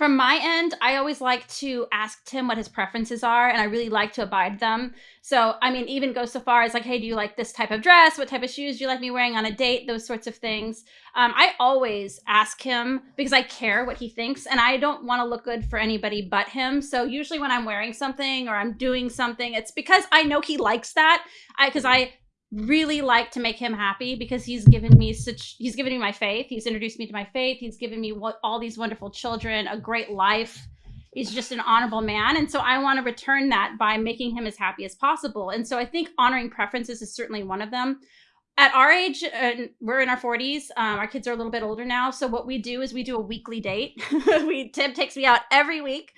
From my end, I always like to ask Tim what his preferences are, and I really like to abide them. So, I mean, even go so far as like, hey, do you like this type of dress? What type of shoes do you like me wearing on a date? Those sorts of things. Um, I always ask him because I care what he thinks, and I don't want to look good for anybody but him. So, usually when I'm wearing something or I'm doing something, it's because I know he likes that. I because I really like to make him happy because he's given me such he's given me my faith. He's introduced me to my faith. He's given me what all these wonderful children a great life. He's just an honorable man. And so i want to return that by making him as happy as possible. And so i think honoring preferences is certainly one of them. At our age uh, we're in our 40s um, our kids are a little bit older now. So what we do is we do a weekly date. We tim takes me out every week.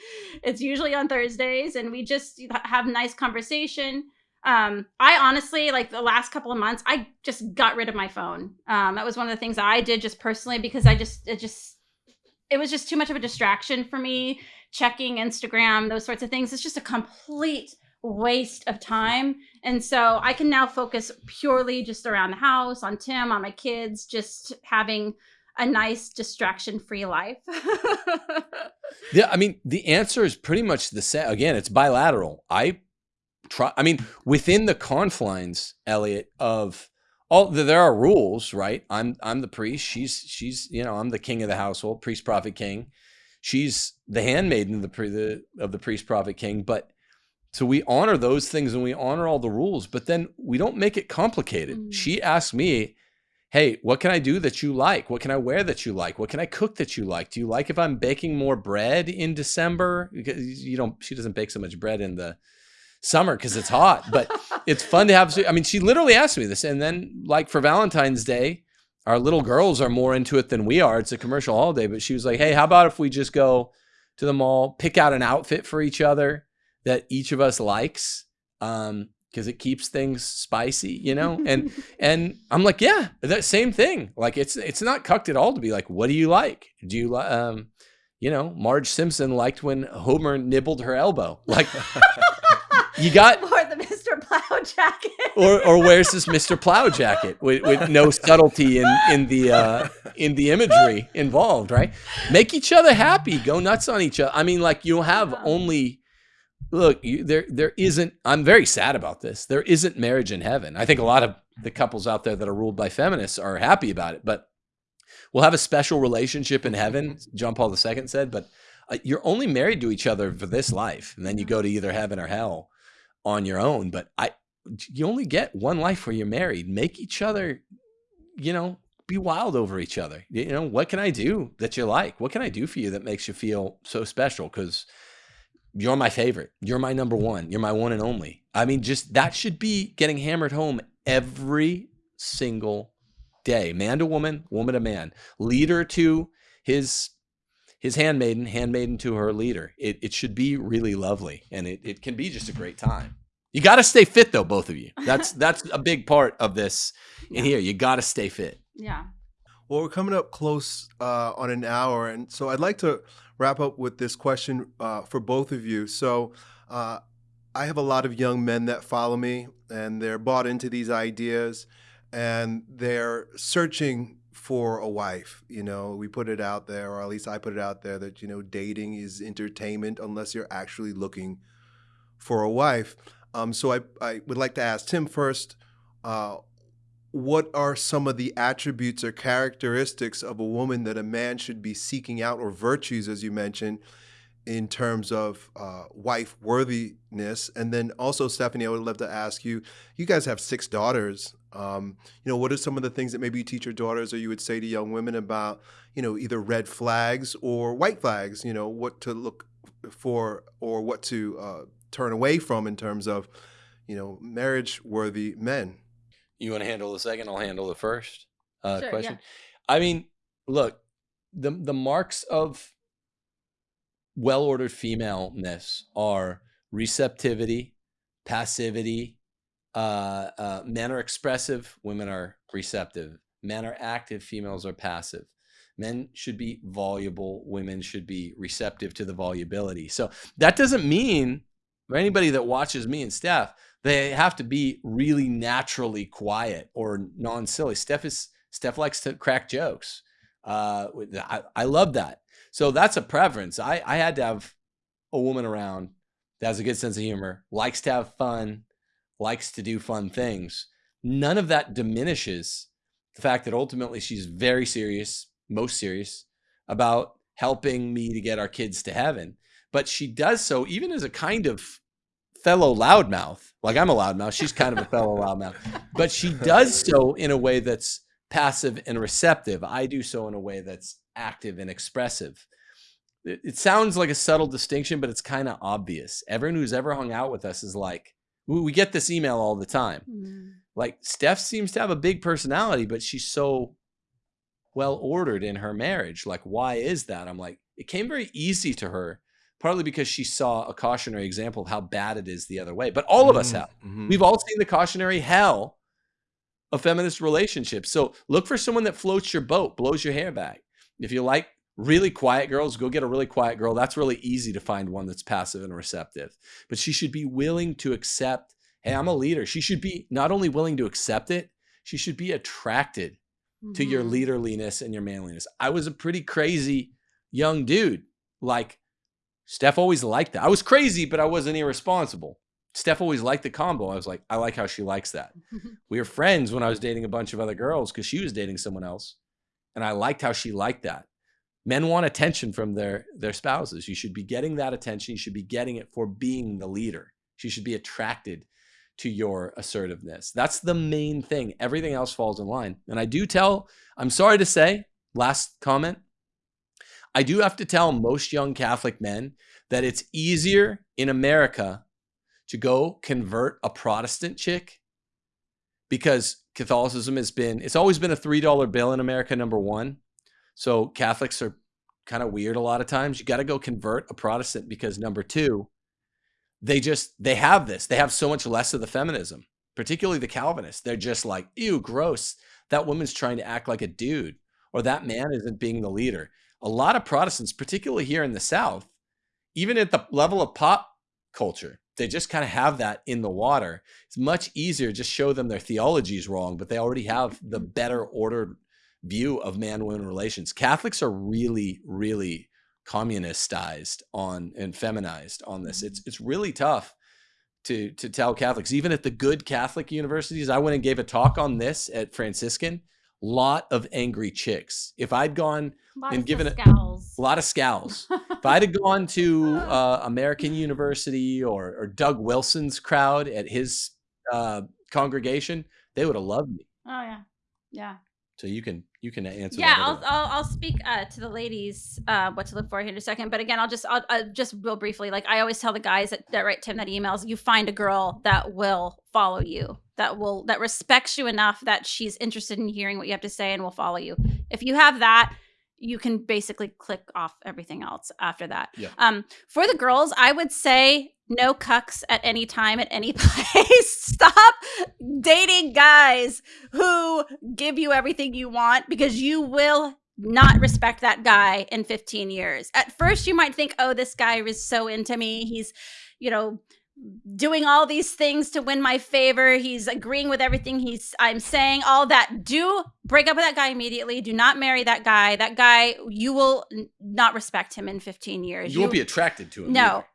It's usually on thursdays and we just have nice conversation um i honestly like the last couple of months i just got rid of my phone um that was one of the things i did just personally because i just it just it was just too much of a distraction for me checking instagram those sorts of things it's just a complete waste of time and so i can now focus purely just around the house on tim on my kids just having a nice distraction free life Yeah, I mean, the answer is pretty much the same. Again, it's bilateral. I try. I mean, within the confines, Elliot, of all there are rules, right? I'm I'm the priest. She's she's you know I'm the king of the household, priest, prophet, king. She's the handmaiden of the, the of the priest, prophet, king. But so we honor those things and we honor all the rules, but then we don't make it complicated. Mm. She asked me, hey, what can I do that you like? What can I wear that you like? What can I cook that you like? Do you like if I'm baking more bread in December? Because you don't, she doesn't bake so much bread in the summer because it's hot, but it's fun to have. I mean, she literally asked me this. And then, like for Valentine's Day, our little girls are more into it than we are. It's a commercial holiday, but she was like, hey, how about if we just go to the mall, pick out an outfit for each other that each of us likes? Um, because it keeps things spicy, you know? And and I'm like, yeah, that same thing. Like it's it's not cucked at all to be like, what do you like? Do you like um, you know, Marge Simpson liked when Homer nibbled her elbow. Like you got or the mr plow jacket or or where's this Mr. Plow jacket with, with no subtlety in in the uh, in the imagery involved, right? Make each other happy, go nuts on each other. I mean, like you'll have only look you, there there isn't. I'm very sad about this. There isn't marriage in heaven. I think a lot of the couples out there that are ruled by feminists are happy about it, but we'll have a special relationship in heaven. John Paul II said, but uh, you're only married to each other for this life, and then you go to either heaven or hell on your own. But I you only get one life where you're married. Make each other, you know, be wild over each other. You know, what can I do that you like? What can I do for you that makes you feel so special? Because you're my favorite. You're my number one. You're my one and only. I mean, just that should be getting hammered home every single day. Man to woman, woman to man. Leader to his his handmaiden, handmaiden to her leader. It, it should be really lovely and it, it can be just a great time. You got to stay fit though, both of you. That's that's a big part of this in here. You got to stay fit. yeah Well, we're coming up close uh, on an hour, and so I'd like to wrap up with this question uh, for both of you. So, uh, I have a lot of young men that follow me, and they're bought into these ideas, and they're searching for a wife. You know, we put it out there, or at least I put it out there, that you know, dating is entertainment unless you're actually looking for a wife. Um, so, I I would like to ask Tim first. Uh, what are some of the attributes or characteristics of a woman that a man should be seeking out, or virtues, as you mentioned, in terms of uh, wife worthiness? And then also, Stephanie, I would love to ask you you guys have six daughters. Um, you know, what are some of the things that maybe you teach your daughters or you would say to young women about, you know, either red flags or white flags, you know, what to look for or what to uh, turn away from in terms of, you know, marriage worthy men? You want to handle the second? I'll handle the first uh, Sure, question. yeah. I mean, look, the the marks of well ordered femaleness are receptivity, passivity. Uh, uh, men are expressive, women are receptive. Men are active, females are passive. Men should be voluble, women should be receptive to the volubility. So that doesn't mean for anybody that watches me and Steph, they have to be really naturally quiet or non-silly. Steph is Steph likes to crack jokes. Uh, I, I love that. So that's a preference. I, I had to have a woman around that has a good sense of humor, likes to have fun, likes to do fun things. None of that diminishes the fact that ultimately she's very serious, most serious about helping me to get our kids to heaven. But she does so even as a kind of fellow loudmouth. Like I'm a loudmouth. She's kind of a fellow loudmouth. But she does so in a way that's passive and receptive. I do so in a way that's active and expressive. It, it sounds like a subtle distinction, but it's kind of obvious. Everyone who's ever hung out with us is like, we, we get this email all the time. Mm. Like Steph seems to have a big personality, but she's so well ordered in her marriage. Like, why is that? I'm like, it came very easy to her, partly because she saw a cautionary example of how bad it is the other way. But all of us have. Mhm. We've all seen the cautionary hell of feminist relationships. So look for someone that floats your boat, blows your hair back. If you like really quiet girls, go get a really quiet girl. That's really easy to find one that's passive and receptive. But she should be willing to accept, hey, I'm a leader. She should be not only willing to accept it, she should be attracted to your Mhm. leaderliness and your manliness. I was a pretty crazy young dude. Like Steph always liked that. I was crazy, but I wasn't irresponsible. Steph always liked the combo. I was like, I like how she likes that. We were friends when I was dating a bunch of other girls because she was dating someone else. And I liked how she liked that. Men want attention from their their spouses. You should be getting that attention. You should be getting it for being the leader. She should be attracted to your assertiveness. That's the main thing. Everything else falls in line. And I do tell, I'm sorry to say, last comment, I do have to tell most young Catholic men that it's easier in America to go convert a Protestant chick because Catholicism has been, it's always been a $3 bill in America, number one. So Catholics are kind of weird a lot of times. You got to go convert a Protestant because number two, they just, they have this. They have so much less of the feminism, particularly the Calvinists. They're just like, ew, gross. That woman's trying to act like a dude or that man isn't being the leader. A lot of Protestants, particularly here in the South, even at the level of pop culture, they just kind of have that in the water. It's much easier just show them their theology is wrong, but they already have the better ordered view of man woman relations. Catholics are really, really communistized on and feminized on this. It's it's really tough to to tell Catholics, even at the good Catholic universities. I went and gave a talk on this at Franciscan. Lot of angry chicks. If I'd gone and given it- a lot of scowls. if I'd have gone to uh, American University or, or Doug Wilson's crowd at his uh, congregation, they would have loved me. Oh yeah, yeah, So you can you can answer. yeah. that I'll, I'll I'll speak uh, to the ladies uh, what to look for here in a second. But again, I'll just I'll, uh, just real briefly. Like I always tell the guys that, that write Tim that emails, you find a girl that will follow you, that will that respects you enough that she's interested in hearing what you have to say and will follow you. If you have that, you can basically click off everything else after that. Yeah. Um, for the girls, I would say no cucks at any time at any place. Stop dating guys who give you everything you want because you will not respect that guy in 15 years. At first, you might think, oh, this guy is so into me. He's, you know, doing all these things to win my favor. He's agreeing with everything he's I'm saying, all that. Do break up with that guy immediately. Do not marry that guy. That guy, you will not respect him in 15 years. you won't be attracted to him. no. either.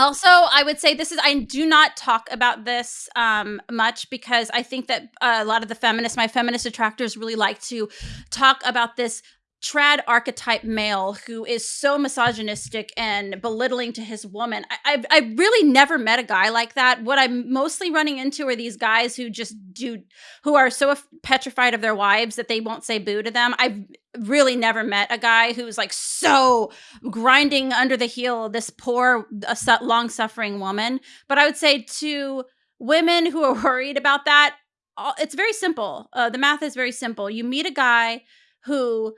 Also, I would say this is I do not talk about this um, much because I think that uh, a lot of the feminists, my feminist detractors, really like to talk about this trad archetype male who is so misogynistic and belittling to his woman. I, I've, I've really never met a guy like that. What I'm mostly running into are these guys who just do, who are so petrified of their wives that they won't say boo to them. I've really never met a guy who's like so grinding under the heel this poor, uh, long suffering woman. But I would say to women who are worried about that, it's very simple. Uh, the math is very simple. You meet a guy who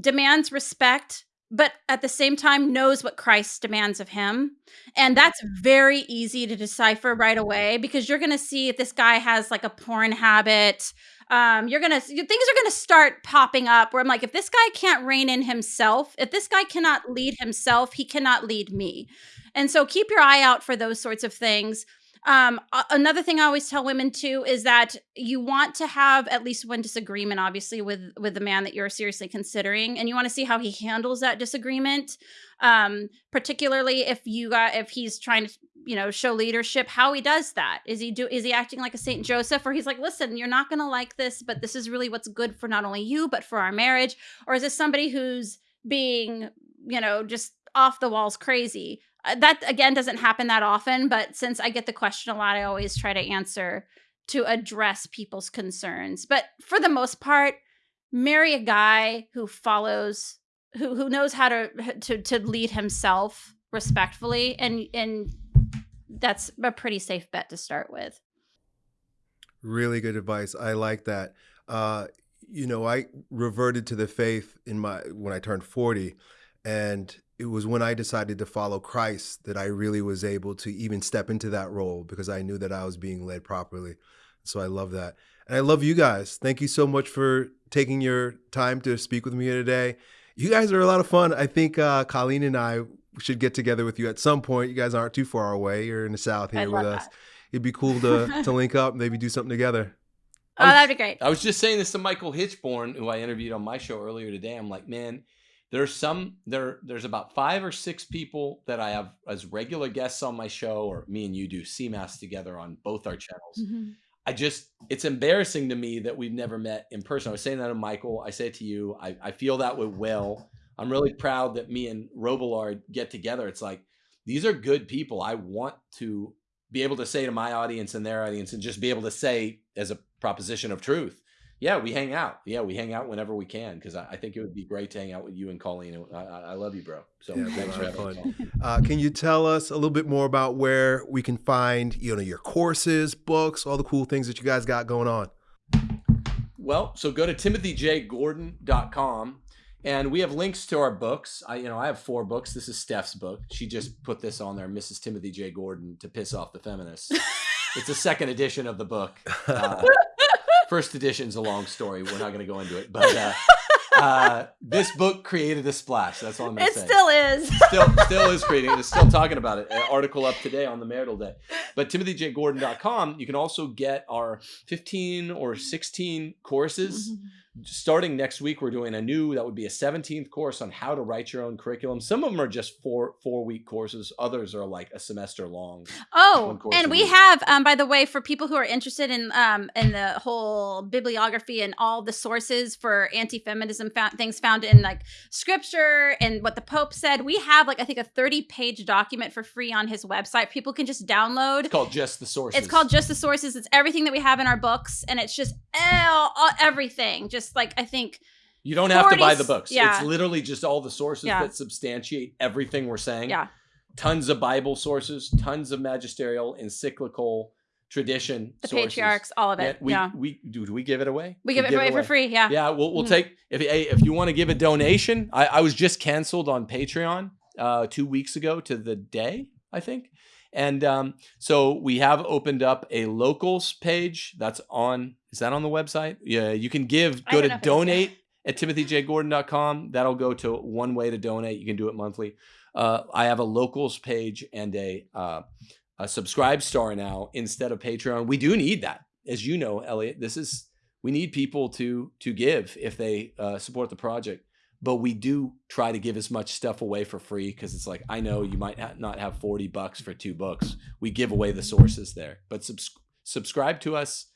demands respect but at the same time knows what Christ demands of him. And that's very easy to decipher right away because you're going to see if this guy has like a porn habit. Um, you're going to, things are going to start popping up where I'm like, if this guy can't rein in himself, if this guy cannot lead himself, he cannot lead me. And so keep your eye out for those sorts of things. Um, another thing I always tell women too is that you want to have at least one disagreement, obviously, with with the man that you're seriously considering, and you want to see how he handles that disagreement. Um, particularly if you got if he's trying to you know show leadership how he does that is he do is he acting like a saint joseph or he's like listen you're not going to like this but this is really what's good for not only you but for our marriage or is this somebody who's being you know just off the walls crazy that again doesn't happen that often, but since I get the question a lot, I always try to answer to address people's concerns. But for the most part, marry a guy who follows who who knows how to to to lead himself respectfully and and that's a pretty safe bet to start with. Really good advice. I like that. Uh, you know, I reverted to the faith in my when I turned 40 and it was when I decided to follow Christ that I really was able to even step into that role because I knew that I was being led properly. So I love that. And I love you guys. Thank you so much for taking your time to speak with me here today. You guys are a lot of fun. I think uh, Colleen and I should get together with you at some point. You guys aren't too far away. You're in the South here with us. That. It'd be cool to, to link up, maybe do something together. Oh, was, that'd be great. I was just saying this to Michael Hichborn, who I interviewed on my show earlier today. I'm like, man, there's some there there's about five or six people that I have as regular guests on my show, or me and you do CMAS together on both our channels. Mm-hmm. I just it's embarrassing to me that we've never met in person. I was saying that to Michael. I say it to you. I, I feel that with Will. I'm really proud that me and Robillard get together. It's like these are good people. I want to be able to say to my audience and their audience and just be able to say as a proposition of truth yeah, we hang out. Yeah, we hang out whenever we can because I, I, think it would be great to hang out with you and Colleen. I, I love you, bro. So yeah, thanks for having me. Uh, can you tell us a little bit more about where we can find you know your courses, books, all the cool things that you guys got going on? Well, so go to timothyjgordon.com and we have links to our books. I you know I have four books. This is Steph's book. She just put this on there, Mrs. Timothy J. Gordon, to piss off the feminists. it's a second edition of the book. Uh, first edition's a long story. We're not going to go into it, but uh, uh, this book created a splash. That's all I'm going to say. It still is. still, still is creating. It's still talking about it. An article up today on the marital day. But timothyjgordon.com, you can also get our 15 or 16 courses. Mm-hmm starting next week we're doing a new that would be a 17th course on how to write your own curriculum. Some of them are just four four week courses. Others are like a semester long. Oh and we week. have um, by the way for people who are interested in um, in the whole bibliography and all the sources for anti-feminism fa- things found in like scripture and what the pope said we have like i think a 30 page document for free on his website. People can just download. It's called just the sources. It's called just the sources. It's everything that we have in our books and it's just everything. Just just like I think you don't 40, have to buy the books. Yeah. It's literally just all the sources yeah. that substantiate everything we're saying. Yeah. Tons of Bible sources, tons of magisterial, encyclical, tradition, the sources. patriarchs, all of it. we, yeah. We do. Do we give it away? We, we give, it away, for free. Yeah. Yeah. We'll, we'll mm-hmm. take if if you want to give a donation. I, I was just canceled on Patreon uh, two weeks ago to the day. I think. And um, so we have opened up a locals page that's on, is that on the website? Yeah, you can give, go to donate at timothyjgordon.com. That'll go to one way to donate. You can do it monthly. Uh, I have a locals page and a, uh, a subscribe star now instead of Patreon. We do need that. As you know, Elliott, this is, we need people to, to give if they uh, support the project. But we do try to give as much stuff away for free because it's like I know you might ha- not have 40 bucks for two books. We give away the sources there, but subs- subscribe to us,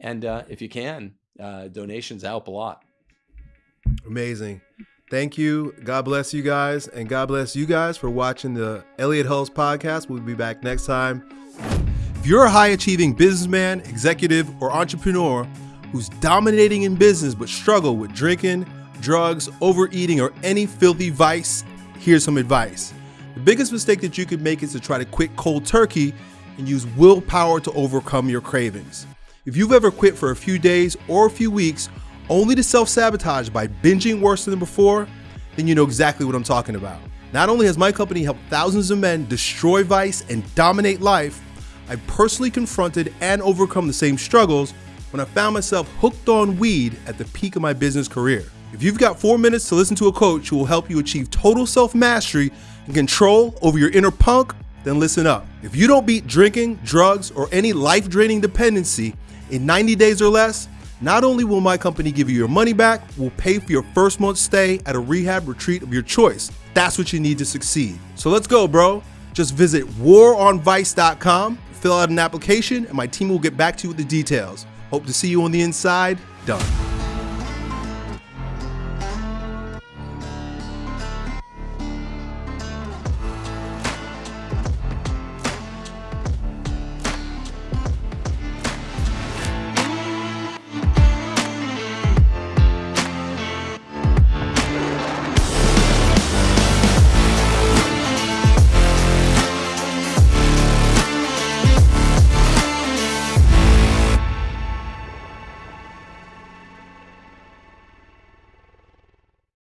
and uh, if you can, uh, donations help a lot. Amazing. Thank you. God bless you guys, and God bless you guys for watching the Elliott Hulse podcast. We'll be back next time. If you're a high achieving businessman, executive, or entrepreneur who's dominating in business but struggle with drinking, drugs, overeating, or any filthy vice, here's some advice. The biggest mistake that you could make is to try to quit cold turkey and use willpower to overcome your cravings. If you've ever quit for a few days or a few weeks only to self sabotage by binging worse than before, then you know exactly what I'm talking about. Not only has my company helped thousands of men destroy vice and dominate life, I personally confronted and overcome the same struggles when I found myself hooked on weed at the peak of my business career. If you've got four minutes to listen to a coach who will help you achieve total self mastery and control over your inner punk, then listen up. If you don't beat drinking, drugs, or any life draining dependency in 90 days or less, not only will my company give you your money back, we'll pay for your first month's stay at a rehab retreat of your choice. That's what you need to succeed. So let's go, bro. Just visit waronvice.com, fill out an application, and my team will get back to you with the details. Hope to see you on the inside. Done.